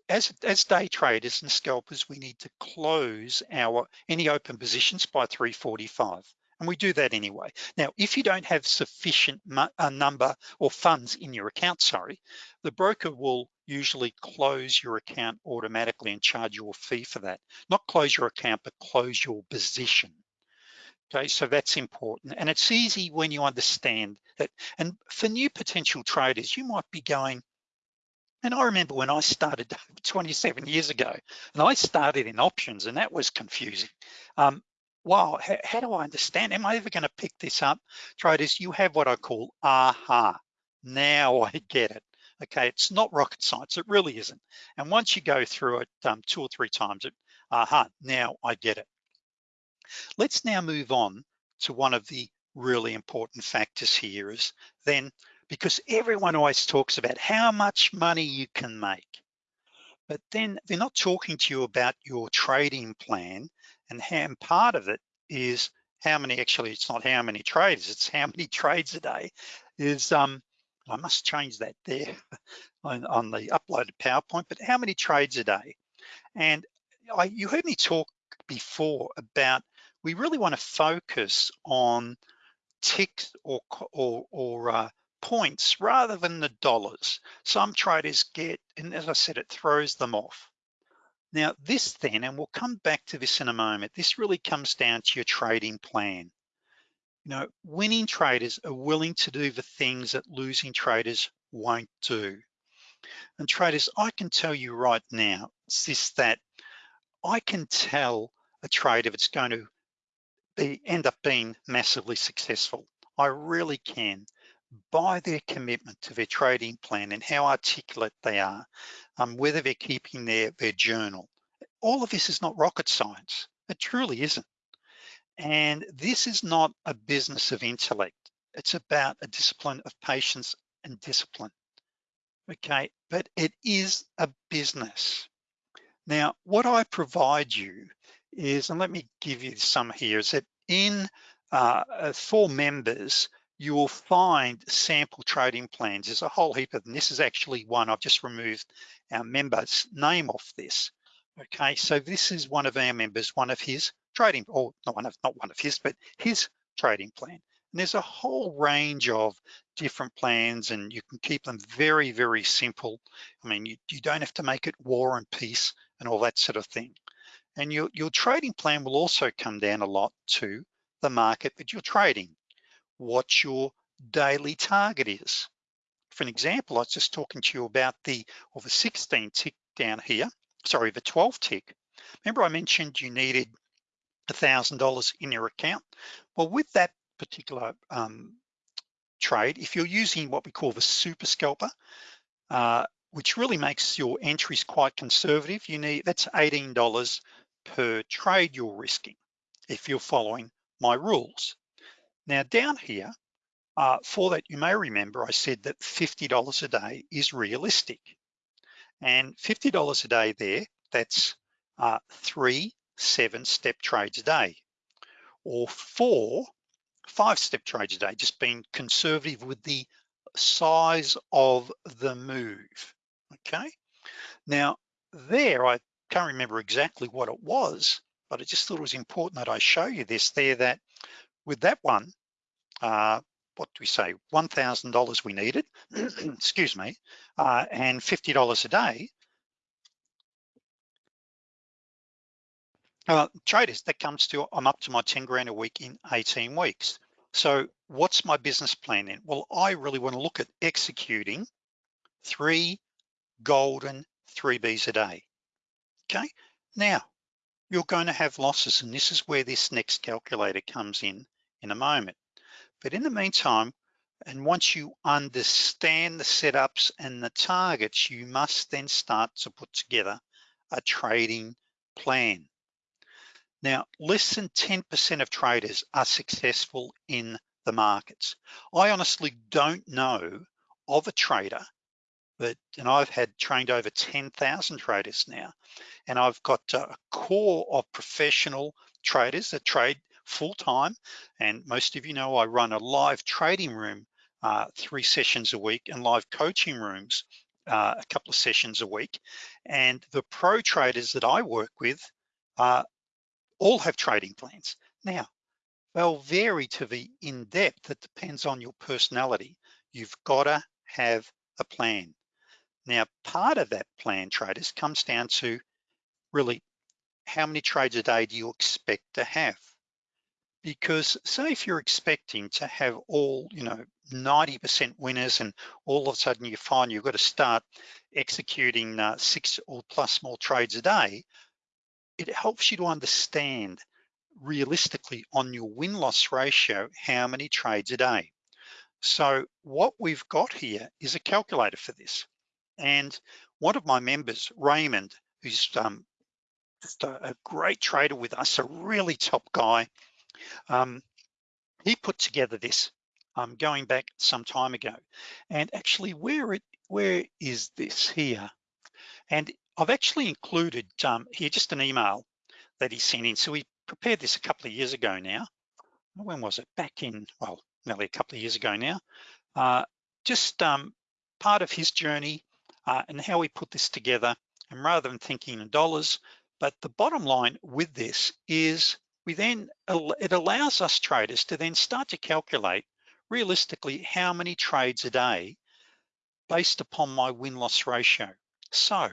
as, as day traders and scalpers, we need to close our any open positions by 345 and we do that anyway. Now, if you don't have sufficient uh, number or funds in your account, sorry, the broker will usually close your account automatically and charge you a fee for that. Not close your account, but close your position. Okay, so that's important. And it's easy when you understand that. And for new potential traders, you might be going, and I remember when I started <laughs> 27 years ago, and I started in options and that was confusing. Um, wow, how, how do I understand? Am I ever gonna pick this up? Traders, you have what I call aha. Now <laughs> I get it. Okay, it's not rocket science, it really isn't. And once you go through it um, two or three times, it, aha, now I get it. Let's now move on to one of the really important factors here is then, because everyone always talks about how much money you can make, but then they're not talking to you about your trading plan and, how, and part of it is how many, actually it's not how many trades, it's how many <laughs> trades a day is, um, I must change that there <laughs> on, on the uploaded PowerPoint, but how many trades a day? And I, you heard me talk before about we really wanna focus on ticks or, or, or uh, points rather than the dollars. Some traders get, and as I said, it throws them off. Now this then, and we'll come back to this in a moment, this really comes down to your trading plan. You know, winning traders are willing to do the things that losing traders won't do. And traders, I can tell you right now, it's this that I can tell a trade if it's going to be end up being massively successful. I really can by their commitment to their trading plan and how articulate they are, um, whether they're keeping their, their journal. All of this is not rocket science. It truly isn't. And this is not a business of intellect. It's about a discipline of patience and discipline. Okay, but it is a business. Now, what I provide you is, and let me give you some here, is that in uh, uh for members, you will find sample trading plans. There's a whole heap of them. This is actually one, I've just removed our member's name off this. Okay, so this is one of our members, one of his trading, or not one of, not one of his, but his trading plan. And there's a whole range of different plans and you can keep them very, very simple. I mean, you, you don't have to make it war and peace and all that sort of thing. And your, your trading plan will also come down a lot to the market that you're trading what your daily target is. For an example, I was just talking to you about the, or the 16 tick down here, sorry, the 12 tick. Remember I mentioned you needed $1,000 in your account? Well, with that particular um, trade, if you're using what we call the super scalper, uh, which really makes your entries quite conservative, you need, that's $18 per trade you're risking if you're following my rules. Now down here, uh, for that, you may remember I said that $50 a day is realistic. And $50 a day there, that's uh, three seven step trades a day or four five step trades a day, just being conservative with the size of the move, okay? Now there, I can't remember exactly what it was, but I just thought it was important that I show you this there that with that one, uh, what do we say, $1,000 we needed, <clears throat> excuse me, uh, and $50 a day, uh, traders, that comes to, I'm up to my 10 grand a week in 18 weeks. So what's my business plan then? Well, I really wanna look at executing three golden 3Bs a day, okay? Now, you're going to have losses and this is where this next calculator comes in in a moment. But in the meantime, and once you understand the setups and the targets, you must then start to put together a trading plan. Now, less than 10% of traders are successful in the markets. I honestly don't know of a trader but and I've had trained over 10,000 traders now and I've got a core of professional traders that trade full-time and most of you know I run a live trading room uh, three sessions a week and live coaching rooms uh, a couple of sessions a week and the pro traders that I work with uh, all have trading plans. Now they'll vary to the in-depth that depends on your personality. You've got to have a plan. Now, part of that plan traders comes down to really how many trades a day do you expect to have? Because say if you're expecting to have all, you know, 90% winners and all of a sudden you find you've got to start executing uh, six or plus more trades a day, it helps you to understand realistically on your win-loss ratio, how many trades a day. So what we've got here is a calculator for this. And one of my members, Raymond, who's um, just a, a, great trader with us, a really top guy, um, he put together this um, going back some time ago. And actually where it where is this here? And I've actually included um, here just an email that he sent in. So we prepared this a couple of years ago now. When was it? Back in, well, nearly a couple of years ago now. Uh, just um, part of his journey uh, and how we put this together. And rather than thinking in dollars, but the bottom line with this is we then, it allows us traders to then start to calculate realistically how many trades a day based upon my win-loss ratio. So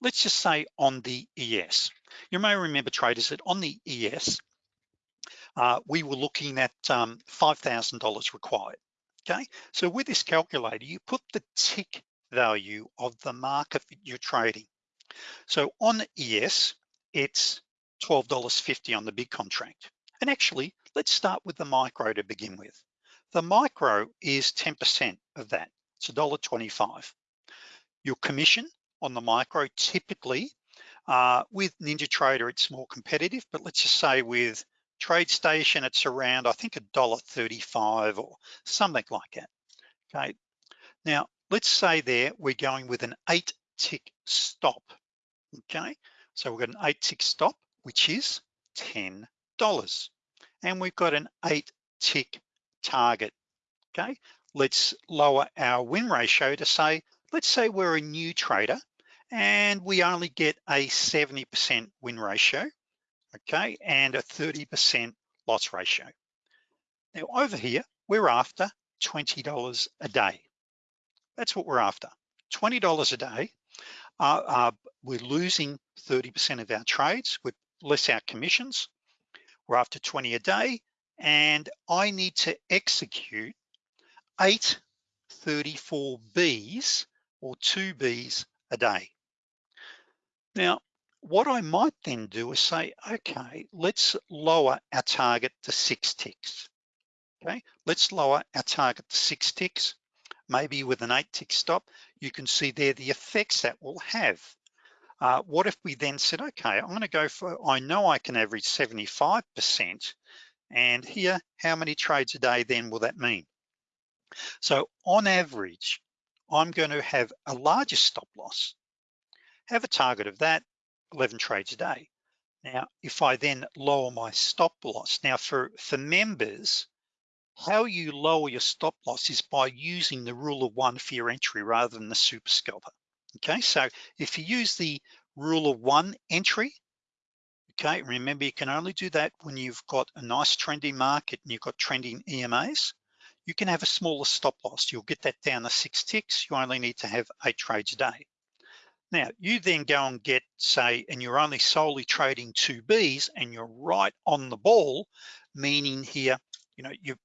let's just say on the ES. You may remember traders that on the ES, uh, we were looking at um, $5,000 required, okay? So with this calculator, you put the tick value of the market that you're trading. So on ES, it's $12.50 on the big contract. And actually, let's start with the micro to begin with. The micro is 10% of that, it's $1.25. Your commission on the micro typically, uh, with NinjaTrader, it's more competitive, but let's just say with TradeStation, it's around, I think $1.35 or something like that, okay? Now, let's say there we're going with an eight tick stop, okay? So we've got an eight tick stop, which is $10. And we've got an eight tick target, okay? Let's lower our win ratio to say, let's say we're a new trader and we only get a 70% win ratio, okay? And a 30% loss ratio. Now over here, we're after $20 a day. That's what we're after. $20 a day. Uh, uh, we're losing 30% of our trades with less our commissions. We're after 20 a day and I need to execute eight 34 Bs or two Bs a day. Now, what I might then do is say, okay, let's lower our target to six ticks. Okay, let's lower our target to six ticks maybe with an eight tick stop, you can see there the effects that will have. Uh, what if we then said, okay, I'm gonna go for, I know I can average 75%, and here, how many trades a day then will that mean? So on average, I'm gonna have a larger stop loss, have a target of that, 11 trades a day. Now, if I then lower my stop loss, now for, for members, how you lower your stop loss is by using the rule of one for your entry rather than the super scalper. Okay, so if you use the rule of one entry, okay, remember you can only do that when you've got a nice trending market and you've got trending EMAs, you can have a smaller stop loss. You'll get that down to six ticks. You only need to have eight trades a day. Now, you then go and get, say, and you're only solely trading two Bs and you're right on the ball, meaning here, you know, you're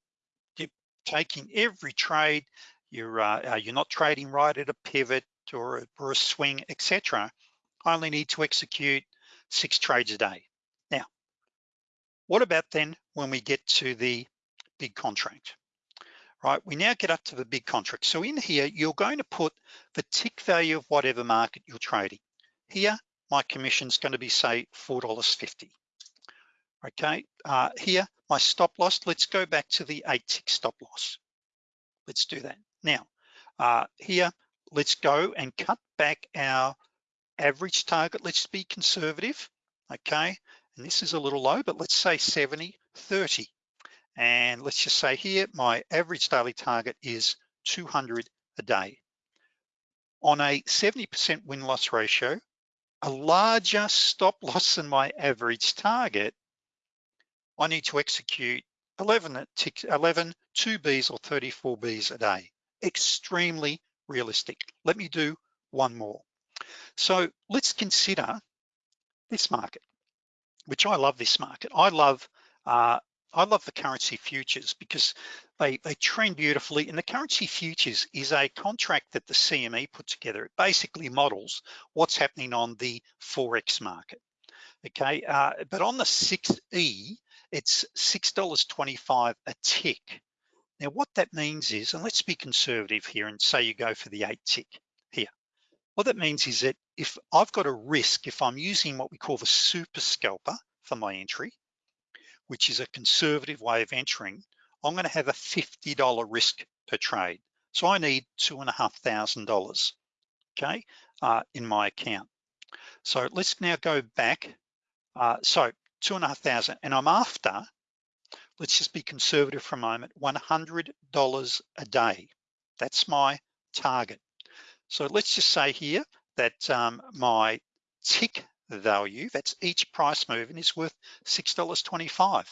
taking every trade, you're uh, uh, you're not trading right at a pivot or a, or a swing, etc. I only need to execute six trades a day. Now, what about then when we get to the big contract, right? We now get up to the big contract. So in here, you're going to put the tick value of whatever market you're trading. Here, my commission's gonna be say $4.50. Okay, uh, here, my stop loss, let's go back to the eight tick stop loss. Let's do that. Now, uh, here, let's go and cut back our average target. Let's be conservative, okay? And this is a little low, but let's say 70, 30. And let's just say here, my average daily target is 200 a day. On a 70% win-loss ratio, a larger stop <laughs> loss than my average target, I need to execute 11, 11 2Bs or 34 Bs a day. Extremely realistic. Let me do one more. So let's consider this market, which I love this market. I love uh, I love the currency futures because they, they trend beautifully and the currency futures is a contract that the CME put together. It basically models what's happening on the Forex market, okay? Uh, but on the 6E, it's $6.25 a tick. Now what that means is, and let's be conservative here and say you go for the eight tick here. What that means is that if I've got a risk, if I'm using what we call the super scalper for my entry, which is a conservative way of entering, I'm gonna have a $50 risk per trade. So I need two and a half thousand dollars, okay, uh, in my account. So let's now go back. Uh, so two and a half thousand, and I'm after, let's just be conservative for a moment, $100 a day. That's my target. So let's just say here that um, my tick value, that's each price move and is worth $6.25.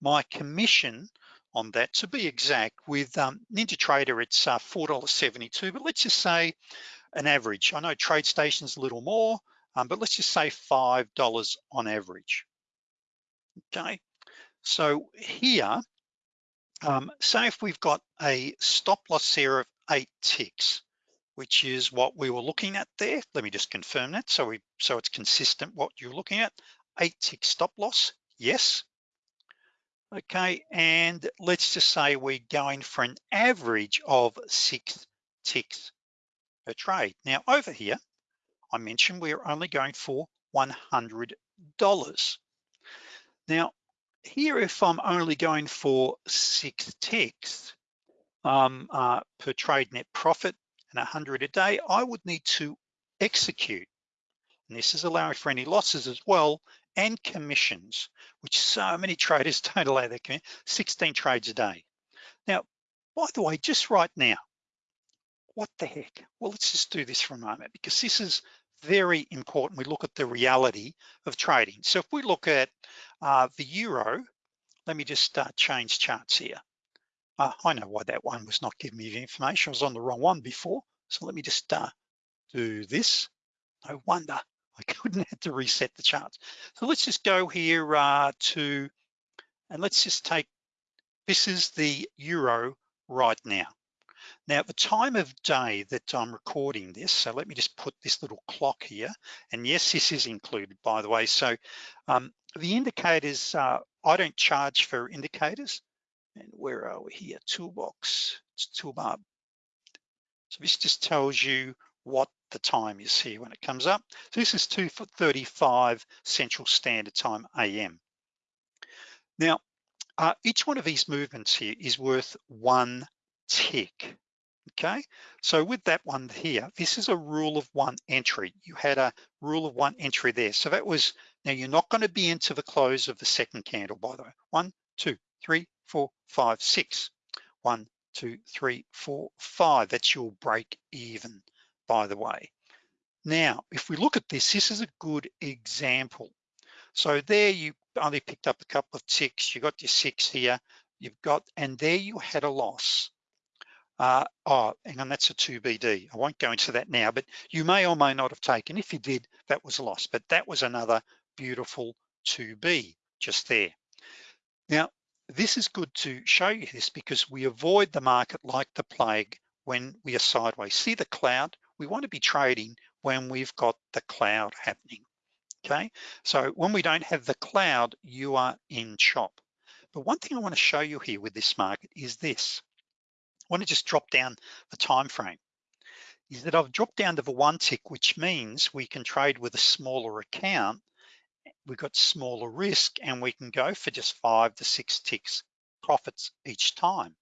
My commission on that, to be exact, with um, NinjaTrader, it's uh, $4.72, but let's just say an average. I know TradeStation's a little more, um, but let's just say $5 on average, okay? So here, um, say if we've got a stop loss here of eight ticks, which is what we were looking at there. Let me just confirm that. So we so it's consistent what you're looking at. Eight tick stop loss, yes. Okay, and let's just say we're going for an average of six ticks per trade. Now over here, I mentioned we're only going for $100. Now here, if I'm only going for six ticks um, uh, per trade net profit, and 100 a day, I would need to execute. And this is allowing for any losses as well and commissions, which so many <laughs> traders don't allow their commission, 16 trades a day. Now, by the way, just right now, what the heck? Well, let's just do this for a moment because this is very important. We look at the reality of trading. So if we look at uh, the Euro, let me just uh, change charts here. Uh, I know why that one was not giving me the information. I was on the wrong one before. So let me just uh, do this. No wonder I <laughs> couldn't have to reset the charts. So let's just go here uh, to, and let's just take, this is the Euro right now. Now at the time of day that I'm recording this, so let me just put this little clock here. And yes, this is included by the way. So um, the indicators, uh, I don't charge for indicators. And where are we here? Toolbox, it's toolbar. So this just tells you what the time is here when it comes up. So this is 2.35 Central Standard Time AM. Now, uh, each one of these movements here is worth one tick, okay? So with that one here, this is a rule of one entry. You had a rule of one entry there. So that was, now you're not gonna be into the close of the second candle, by the way. One, two, three, four, five, six. One, two, three, four, five. That's your break even, by the way. Now, if we look at this, this is a good example. So there you only picked up a couple of ticks, you got your six here, you've got, and there you had a loss. Uh, oh, and that's a 2BD. I won't go into that now, but you may or may not have taken. If you did, that was a loss, but that was another beautiful 2B just there. Now, this is good to show you this because we avoid the market like the plague when we are sideways. See the cloud? We want to be trading when we've got the cloud happening, okay? So when we don't have the cloud, you are in chop. But one thing I wanna show you here with this market is this. I wanna just drop down the time frame. Is that I've dropped down to the one tick, which means we can trade with a smaller account. We've got smaller risk and we can go for just five to six ticks profits each time.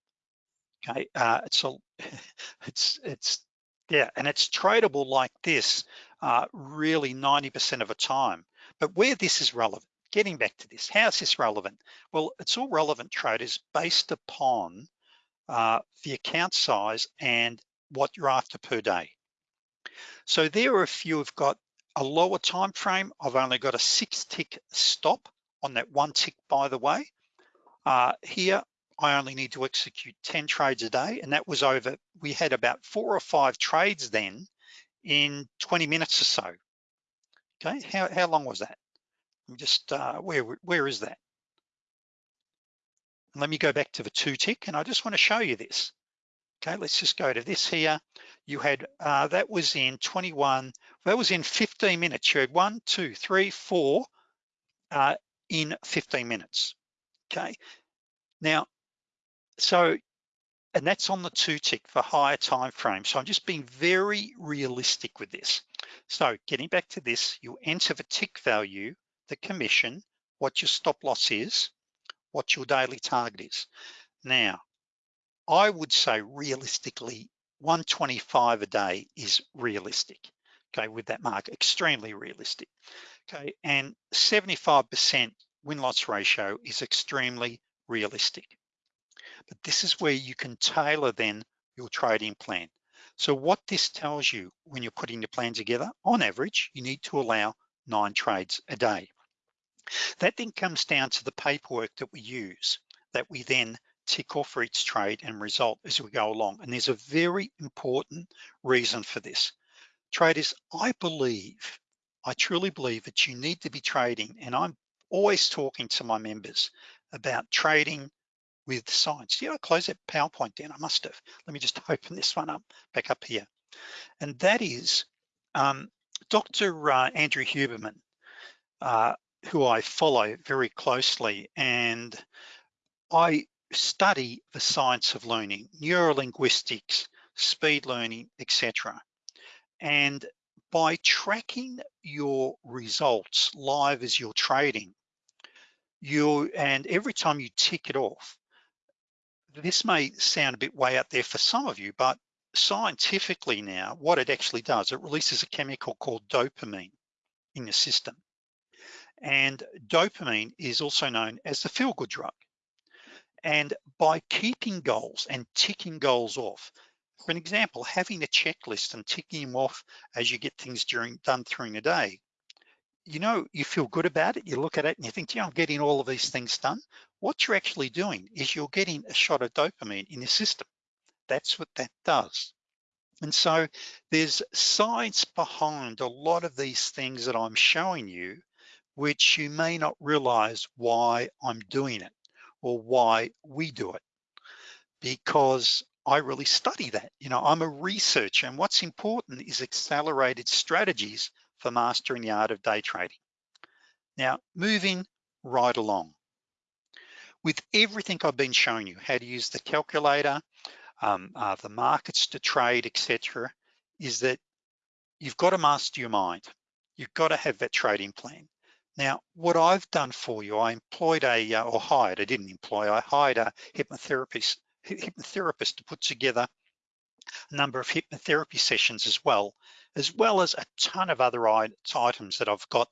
Okay, uh, it's a, <laughs> it's it's yeah, and it's tradable like this uh, really 90% of the time. But where this is relevant, getting back to this, how is this relevant? Well, it's all relevant traders based upon uh, the account size and what you're after per day. So there are a few have got a lower time frame. I've only got a six tick stop on that one tick, by the way. Uh, here, I only need to execute 10 trades a day, and that was over, we had about four or five trades then in 20 minutes or so. Okay, how, how long was that? I'm just, uh, where, where is that? let me go back to the two tick, and I just wanna show you this. Okay, let's just go to this here. You had, uh, that was in 21, that was in 15 minutes. You had one, two, three, four uh, in 15 minutes, okay? Now, so, and that's on the two tick for higher time frame. So I'm just being very realistic with this. So getting back to this, you enter the tick value, the commission, what your stop loss is, what your daily target is. Now, I would say realistically, 125 a day is realistic, okay, with that mark, extremely realistic, okay, and 75% win-loss ratio is extremely realistic. But this is where you can tailor then your trading plan. So what this tells you when you're putting your plan together, on average, you need to allow nine trades a day. That then comes down to the paperwork that we use, that we then tick off for each trade and result as we go along. And there's a very important reason for this. Traders, I believe, I truly believe that you need to be trading, and I'm always talking to my members about trading with science. Yeah, I close that PowerPoint down, I must have. Let me just <laughs> open this one up, back up here. And that is um, Dr. Uh, Andrew Huberman, uh, who I follow very closely. And I study the science of learning, neurolinguistics, speed learning, etc. And by tracking your results live as you're trading, you and every time you tick it off, this may sound a bit way out there for some of you, but scientifically now, what it actually does, it releases a chemical called dopamine in your system. And dopamine is also known as the feel-good drug. And by keeping goals and ticking goals off, for an example, having a checklist and ticking them off as you get things during done during the day, you know, you feel good about it, you look at it and you think, yeah, I'm getting all of these things done. What you're actually doing is you're getting a shot of dopamine in your system. That's what that does. And so there's science behind a lot of these things that I'm showing you, which you may not realize why I'm doing it or why we do it because I really study that. You know, I'm a researcher and what's important is accelerated strategies for mastering the art of day trading. Now, moving right along. With everything I've been showing you, how to use the calculator, um, uh, the markets to trade, etc., is that you've got to master your mind. You've got to have that trading plan. Now, what I've done for you, I employed a, uh, or hired, I didn't employ, I hired a hypnotherapist, hypnotherapist to put together a number of hypnotherapy sessions as well, as well as a ton of other items that I've got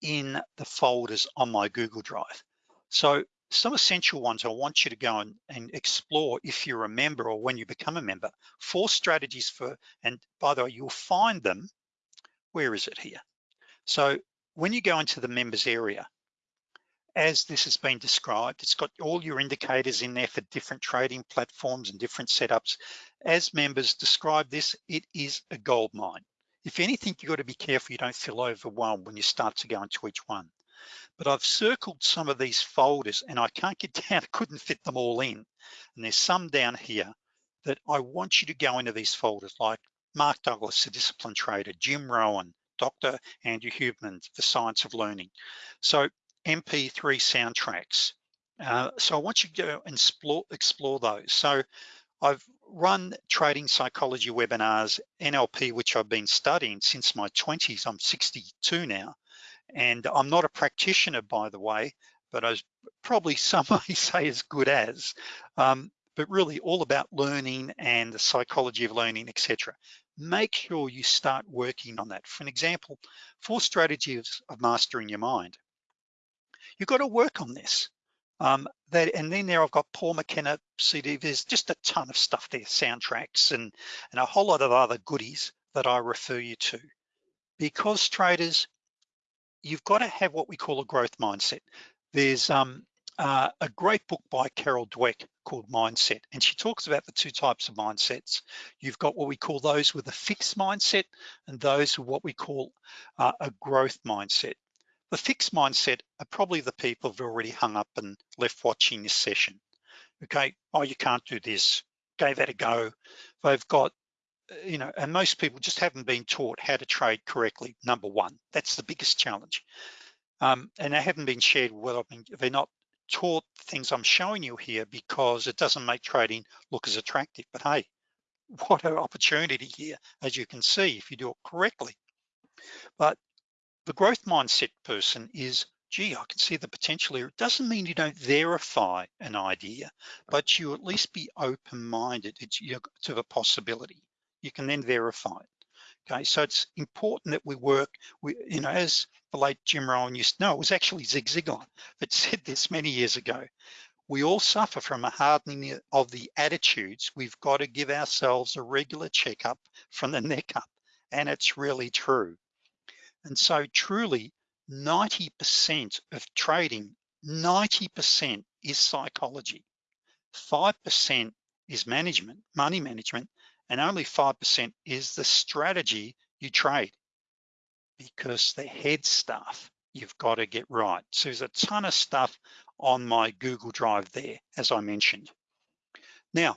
in the folders on my Google Drive. So some essential ones I want you to go and, and, explore if you're a member or when you become a member, four strategies for, and by the way, you'll find them, where is it here? So when you go into the members area, as this has been described, it's got all your indicators in there for different trading platforms and different setups. As members describe this, it is a gold mine. If anything, you've got to be careful you don't feel overwhelmed when you start to go into each one. But I've circled some of these folders and I can't get <laughs> down, I couldn't fit them all in. And there's some down here that I want you to go into these folders like Mark Douglas, the discipline trader, Jim Rohn, Dr. Andrew Huberman, The Science of Learning. So MP3 soundtracks, Uh, so I want you to go and explore, explore those. So I've run trading psychology webinars, NLP, which I've been studying since my 20s. I'm 62 now. And I'm not a practitioner, by the way, but I was probably <laughs> some may say as good as, um, but really all about learning and the psychology of learning, etc. Make sure you start working on that. For an example, four strategies of mastering your mind. You've got to work on this. Um, that, and then there I've got Paul McKenna CD, there's just a ton of stuff there, soundtracks and, and a whole lot of other goodies that I refer you to. Because traders, you've got to have what we call a growth mindset. There's um, uh, a great book by Carol Dweck called Mindset, and she talks about the two types of mindsets. You've got what we call those with a fixed mindset and those with what we call uh, a growth mindset. The fixed mindset are probably the people who've already hung up and left watching this session. Okay, oh, you can't do this, gave that a go. They've got, uh, you know, and most people just haven't been taught how to trade correctly, number one. That's the biggest challenge. Um, and they haven't been shared well, I mean, they're not taught things I'm showing you here because it doesn't make trading look as attractive. But hey, <laughs> what an opportunity here, as you can see, if you do it correctly. But the growth mindset person is, gee, I can see the potential here. It doesn't mean you don't verify an idea, but you at least be open-minded to the possibility. You can then verify it. Okay, so it's important that we work, we, you know, as the late Jim Rohn used to know, it was actually Zig Ziglar that <laughs> said this many years ago. We all suffer from a hardening of the attitudes. We've got to give ourselves a regular checkup from the <laughs> neck up. And it's really true. And so truly 90% of trading, 90% is psychology. 5% is management, money management, and only 5% is the strategy you trade because the head stuff you've got to get right. So there's a ton of stuff on my Google Drive there, as I mentioned. Now,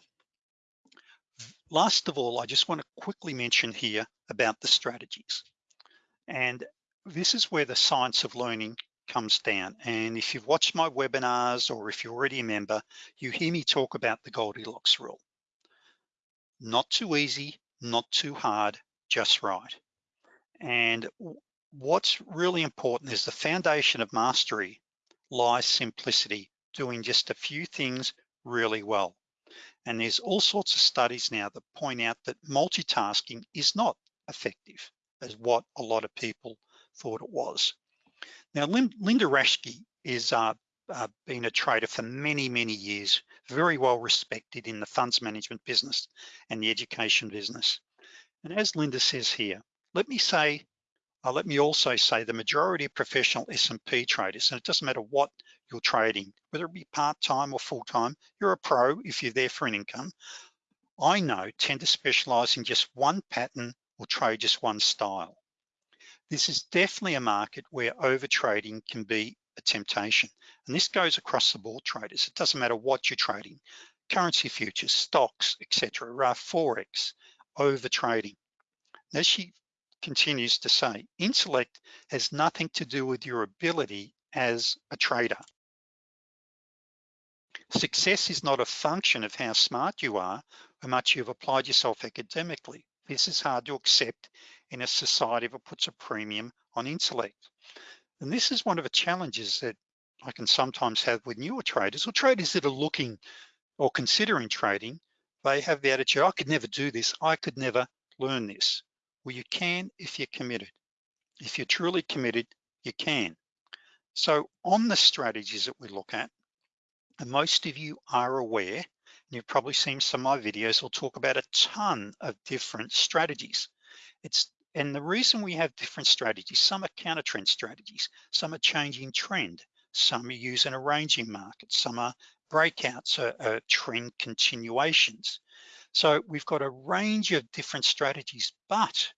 last of all, I just want to quickly mention here about the strategies. And this is where the science of learning comes down. And if you've watched my webinars or if you're already a member, you hear me talk about the Goldilocks rule. Not too easy, not too hard, just right. And what's really important is the foundation of mastery lies simplicity, doing just a few things really well. And there's all sorts of studies now that point out that multitasking is not effective as what a lot of people thought it was. Now, Linda Raschke is uh, uh, been a trader for many, many years, very well respected in the funds management business and the education business. And as Linda says here, let me say, uh, let me also say the majority of professional S&P traders, and it doesn't matter what you're trading, whether it be part-time or full-time, you're a pro if you're there for an income, I know tend to specialize in just one pattern or trade just one style. This is definitely a market where overtrading can be a temptation. And this goes across the board traders. It doesn't matter what you're trading, currency futures, stocks, etc. Uh, Forex, overtrading. As she continues to say, intellect has nothing to do with your ability as a trader. Success is not a function of how smart you are, how much you've applied yourself academically. This is hard to accept in a society that puts a premium on intellect. And this is one of the challenges that I can sometimes have with newer traders or traders that are looking or considering trading. They have the attitude, I could never do this. I could never learn this. Well, you can if you're committed. If you're truly committed, you can. So on the strategies that we look at, and most of you are aware and you've probably seen some of my videos, will talk about a ton of different strategies. It's and the reason we have different strategies, some are counter trend strategies, some are changing trend, some are using a ranging market, some are breakouts or, or trend continuations. So we've got a range of different strategies, but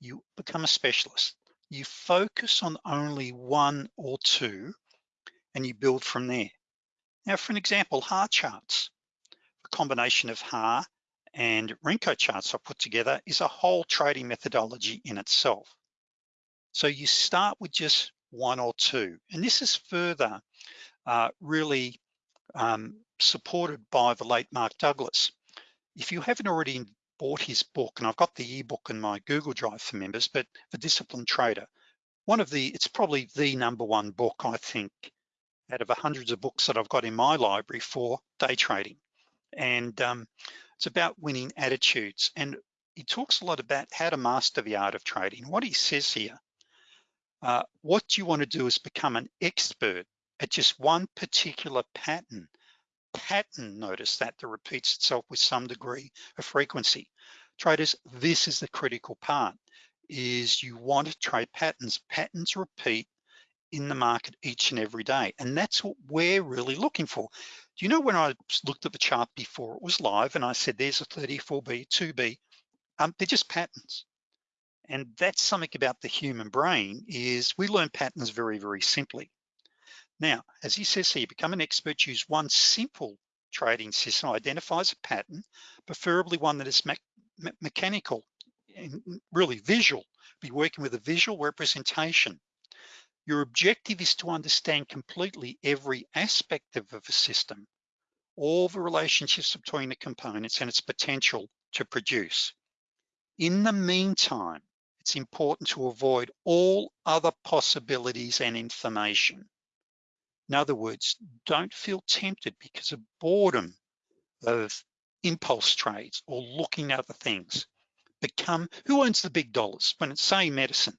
you become a specialist. You focus on only one or two and you build from there. Now, for an example, HAR charts a combination of HAR and Renko charts I put together is a whole trading methodology in itself. So you start with just one or two, and this is further uh, really um, supported by the late Mark Douglas. If you haven't already bought his book, and I've got the ebook in my Google Drive for members, but The Disciplined Trader, one of the, it's probably the number one book, I think, out of hundreds of books that I've got in my library for day trading. And um, it's about winning attitudes. And he talks a lot about how to master the art of trading. What he says here, uh, what you want to do is become an expert at just one particular pattern. Pattern, notice that, that repeats itself with some degree of frequency. Traders, this is the critical part, is you want to trade patterns. Patterns repeat in the market each and every day. And that's what we're really looking for. Do you know when I looked at the chart before it was live and I said, there's a 34B, 2B, um, they're just patterns. And that's something about the human brain is we learn patterns very, very simply. Now, as he says here, become an expert, use one simple trading system, identifies a pattern, preferably one that is me me mechanical and really visual, be working with a visual representation. Your objective is to understand completely every aspect of a system, all the relationships between the components and its potential to produce. In the meantime, it's important to avoid all other possibilities and information. In other words, don't feel tempted because of boredom of impulse trades or looking at other things. Become, who owns the big dollars when it's say medicine?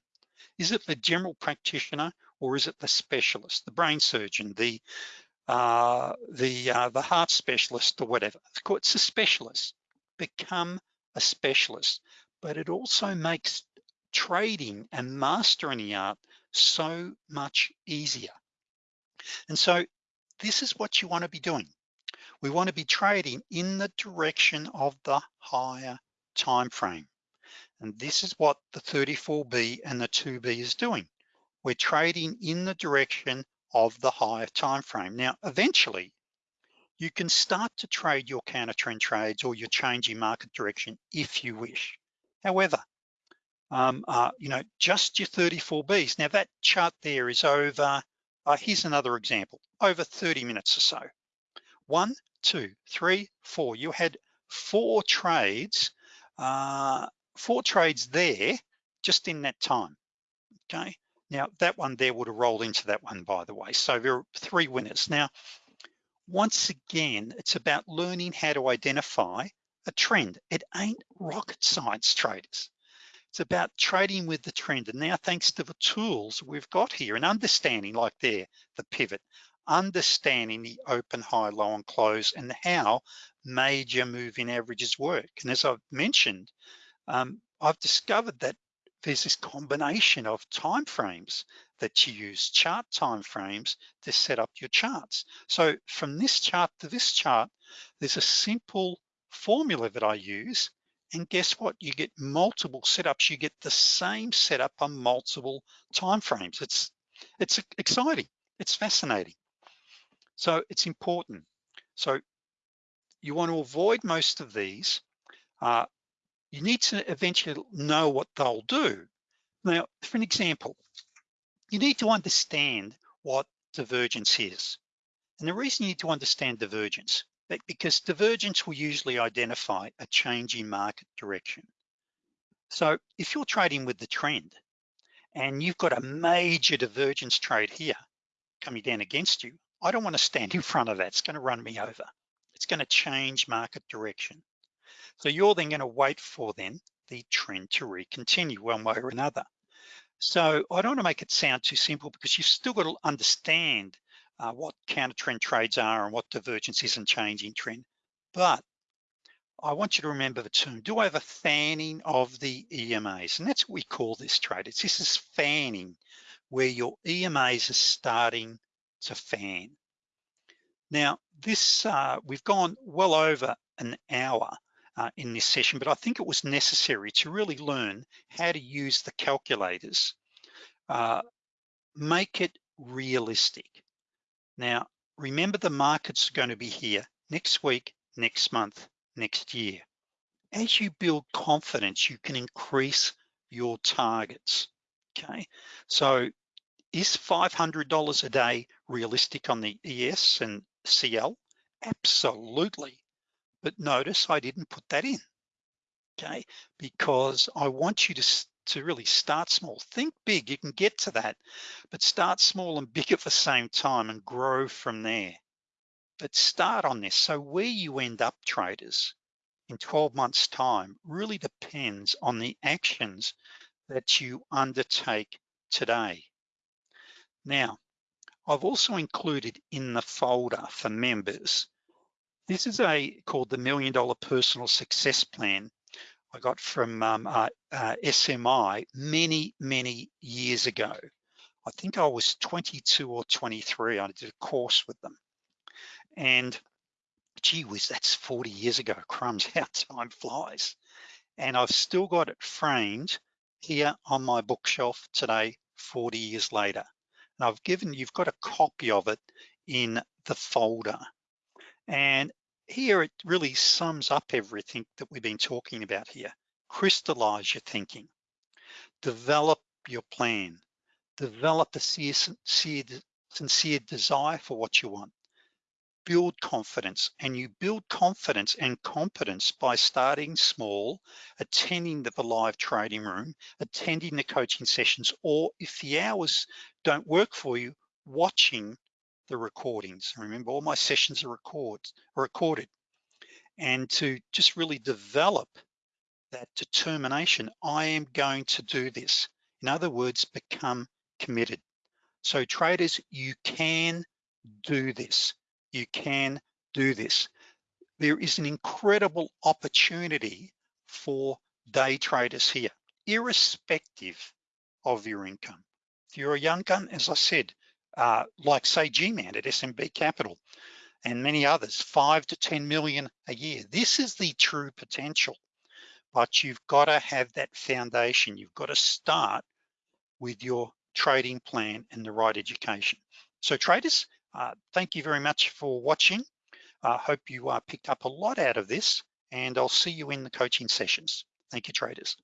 Is it the general practitioner or is it the specialist, the brain surgeon, the uh, the uh, the heart specialist or whatever? Of It's a specialist. Become a specialist, but it also makes trading and mastering the art so much easier. And so this is what you wanna be doing. We wanna be trading in the direction of the higher time frame. And this is what the 34B and the 2B is doing. We're trading in the direction of the higher time frame. Now, eventually, you can start to trade your counter trend trades or your changing market direction if you wish. However, um, uh, you know, just your 34Bs. Now that chart there is over uh, here's another example, over 30 minutes or so. One, two, three, four. You had four trades, uh, four trades there just in that time, okay? Now that one there would have rolled into that one, by the way. So there are three winners. Now, once again, it's about learning how to identify a trend. It ain't rocket science traders. It's about trading with the trend. And now thanks to the tools we've got here and understanding like there, the pivot, understanding the open, high, low, and close and how major moving averages work. And as I've mentioned, um, I've discovered that there's this combination of time frames that you use, chart time frames to set up your charts. So from this chart to this chart, there's a simple formula that I use and guess what? You get multiple setups. You get the same setup on multiple timeframes. It's, it's exciting. It's fascinating. So it's important. So you want to avoid most of these. Uh, you need to eventually know what they'll do. Now, for an example, you need to understand what divergence is. And the reason you need to understand divergence because divergence will usually identify a change in market direction. So if you're trading with the trend and you've got a major divergence trade here coming down against you, I don't wanna stand <laughs> in front of that. It's gonna run me over. It's gonna change market direction. So you're then gonna wait for then the trend to recontinue one way or another. So I don't wanna make it sound too simple because you've still got to understand uh, what counter trend trades are and what divergence is and changing trend. But I want you to remember the term, do I have a fanning of the EMAs? And that's what we call this trade. It's this is fanning, where your EMAs are starting to fan. Now, this uh, we've gone well over an hour uh, in this session, but I think it was necessary to really learn how to use the calculators. Uh, make it realistic. Now, remember the market's are gonna be here next week, next month, next year. As you build confidence, you can increase your targets, okay? So Is $500 a day realistic on the ES and CL? Absolutely. But notice I didn't put that in, okay? Because I want you to, to really start small. Think big, you can get to that, but start small and <laughs> big at the same time and grow from there. But start on this. So where you end up traders in 12 months time really depends on the actions that you undertake today. Now, I've also included in the folder for members, this is a called the Million Dollar Personal Success Plan I got from um, uh, uh, SMI many, many years ago. I think I was 22 or 23, I did a course with them. And gee whiz, that's 40 years ago, <laughs> crumbs, how time flies. And I've still got it framed here on my bookshelf today, 40 years later. And I've given, you've got a copy of it in the folder. And here it really sums up everything that we've been talking about here. Crystallize your thinking, develop your plan, develop a sincere, sincere desire for what you want, build confidence and you build confidence and competence by starting small, attending the live trading room, attending the coaching sessions, or if the hours don't work for you, watching the recordings. Remember, all my sessions are, record, are recorded. And to just really develop that determination, I am going to do this. In other words, become committed. So traders, you can do this you can do this. There is an incredible opportunity for day traders here, irrespective of your income. If you're a young gun, as I said, uh, like say G-Man at SMB Capital and many others, five to 10 million a year. This is the true potential, but you've gotta have that foundation. You've gotta start with your trading plan and the right education. So traders, uh, thank you very much for watching. I uh, hope you uh, picked up a lot out of this and I'll see you in the coaching sessions. Thank you, traders.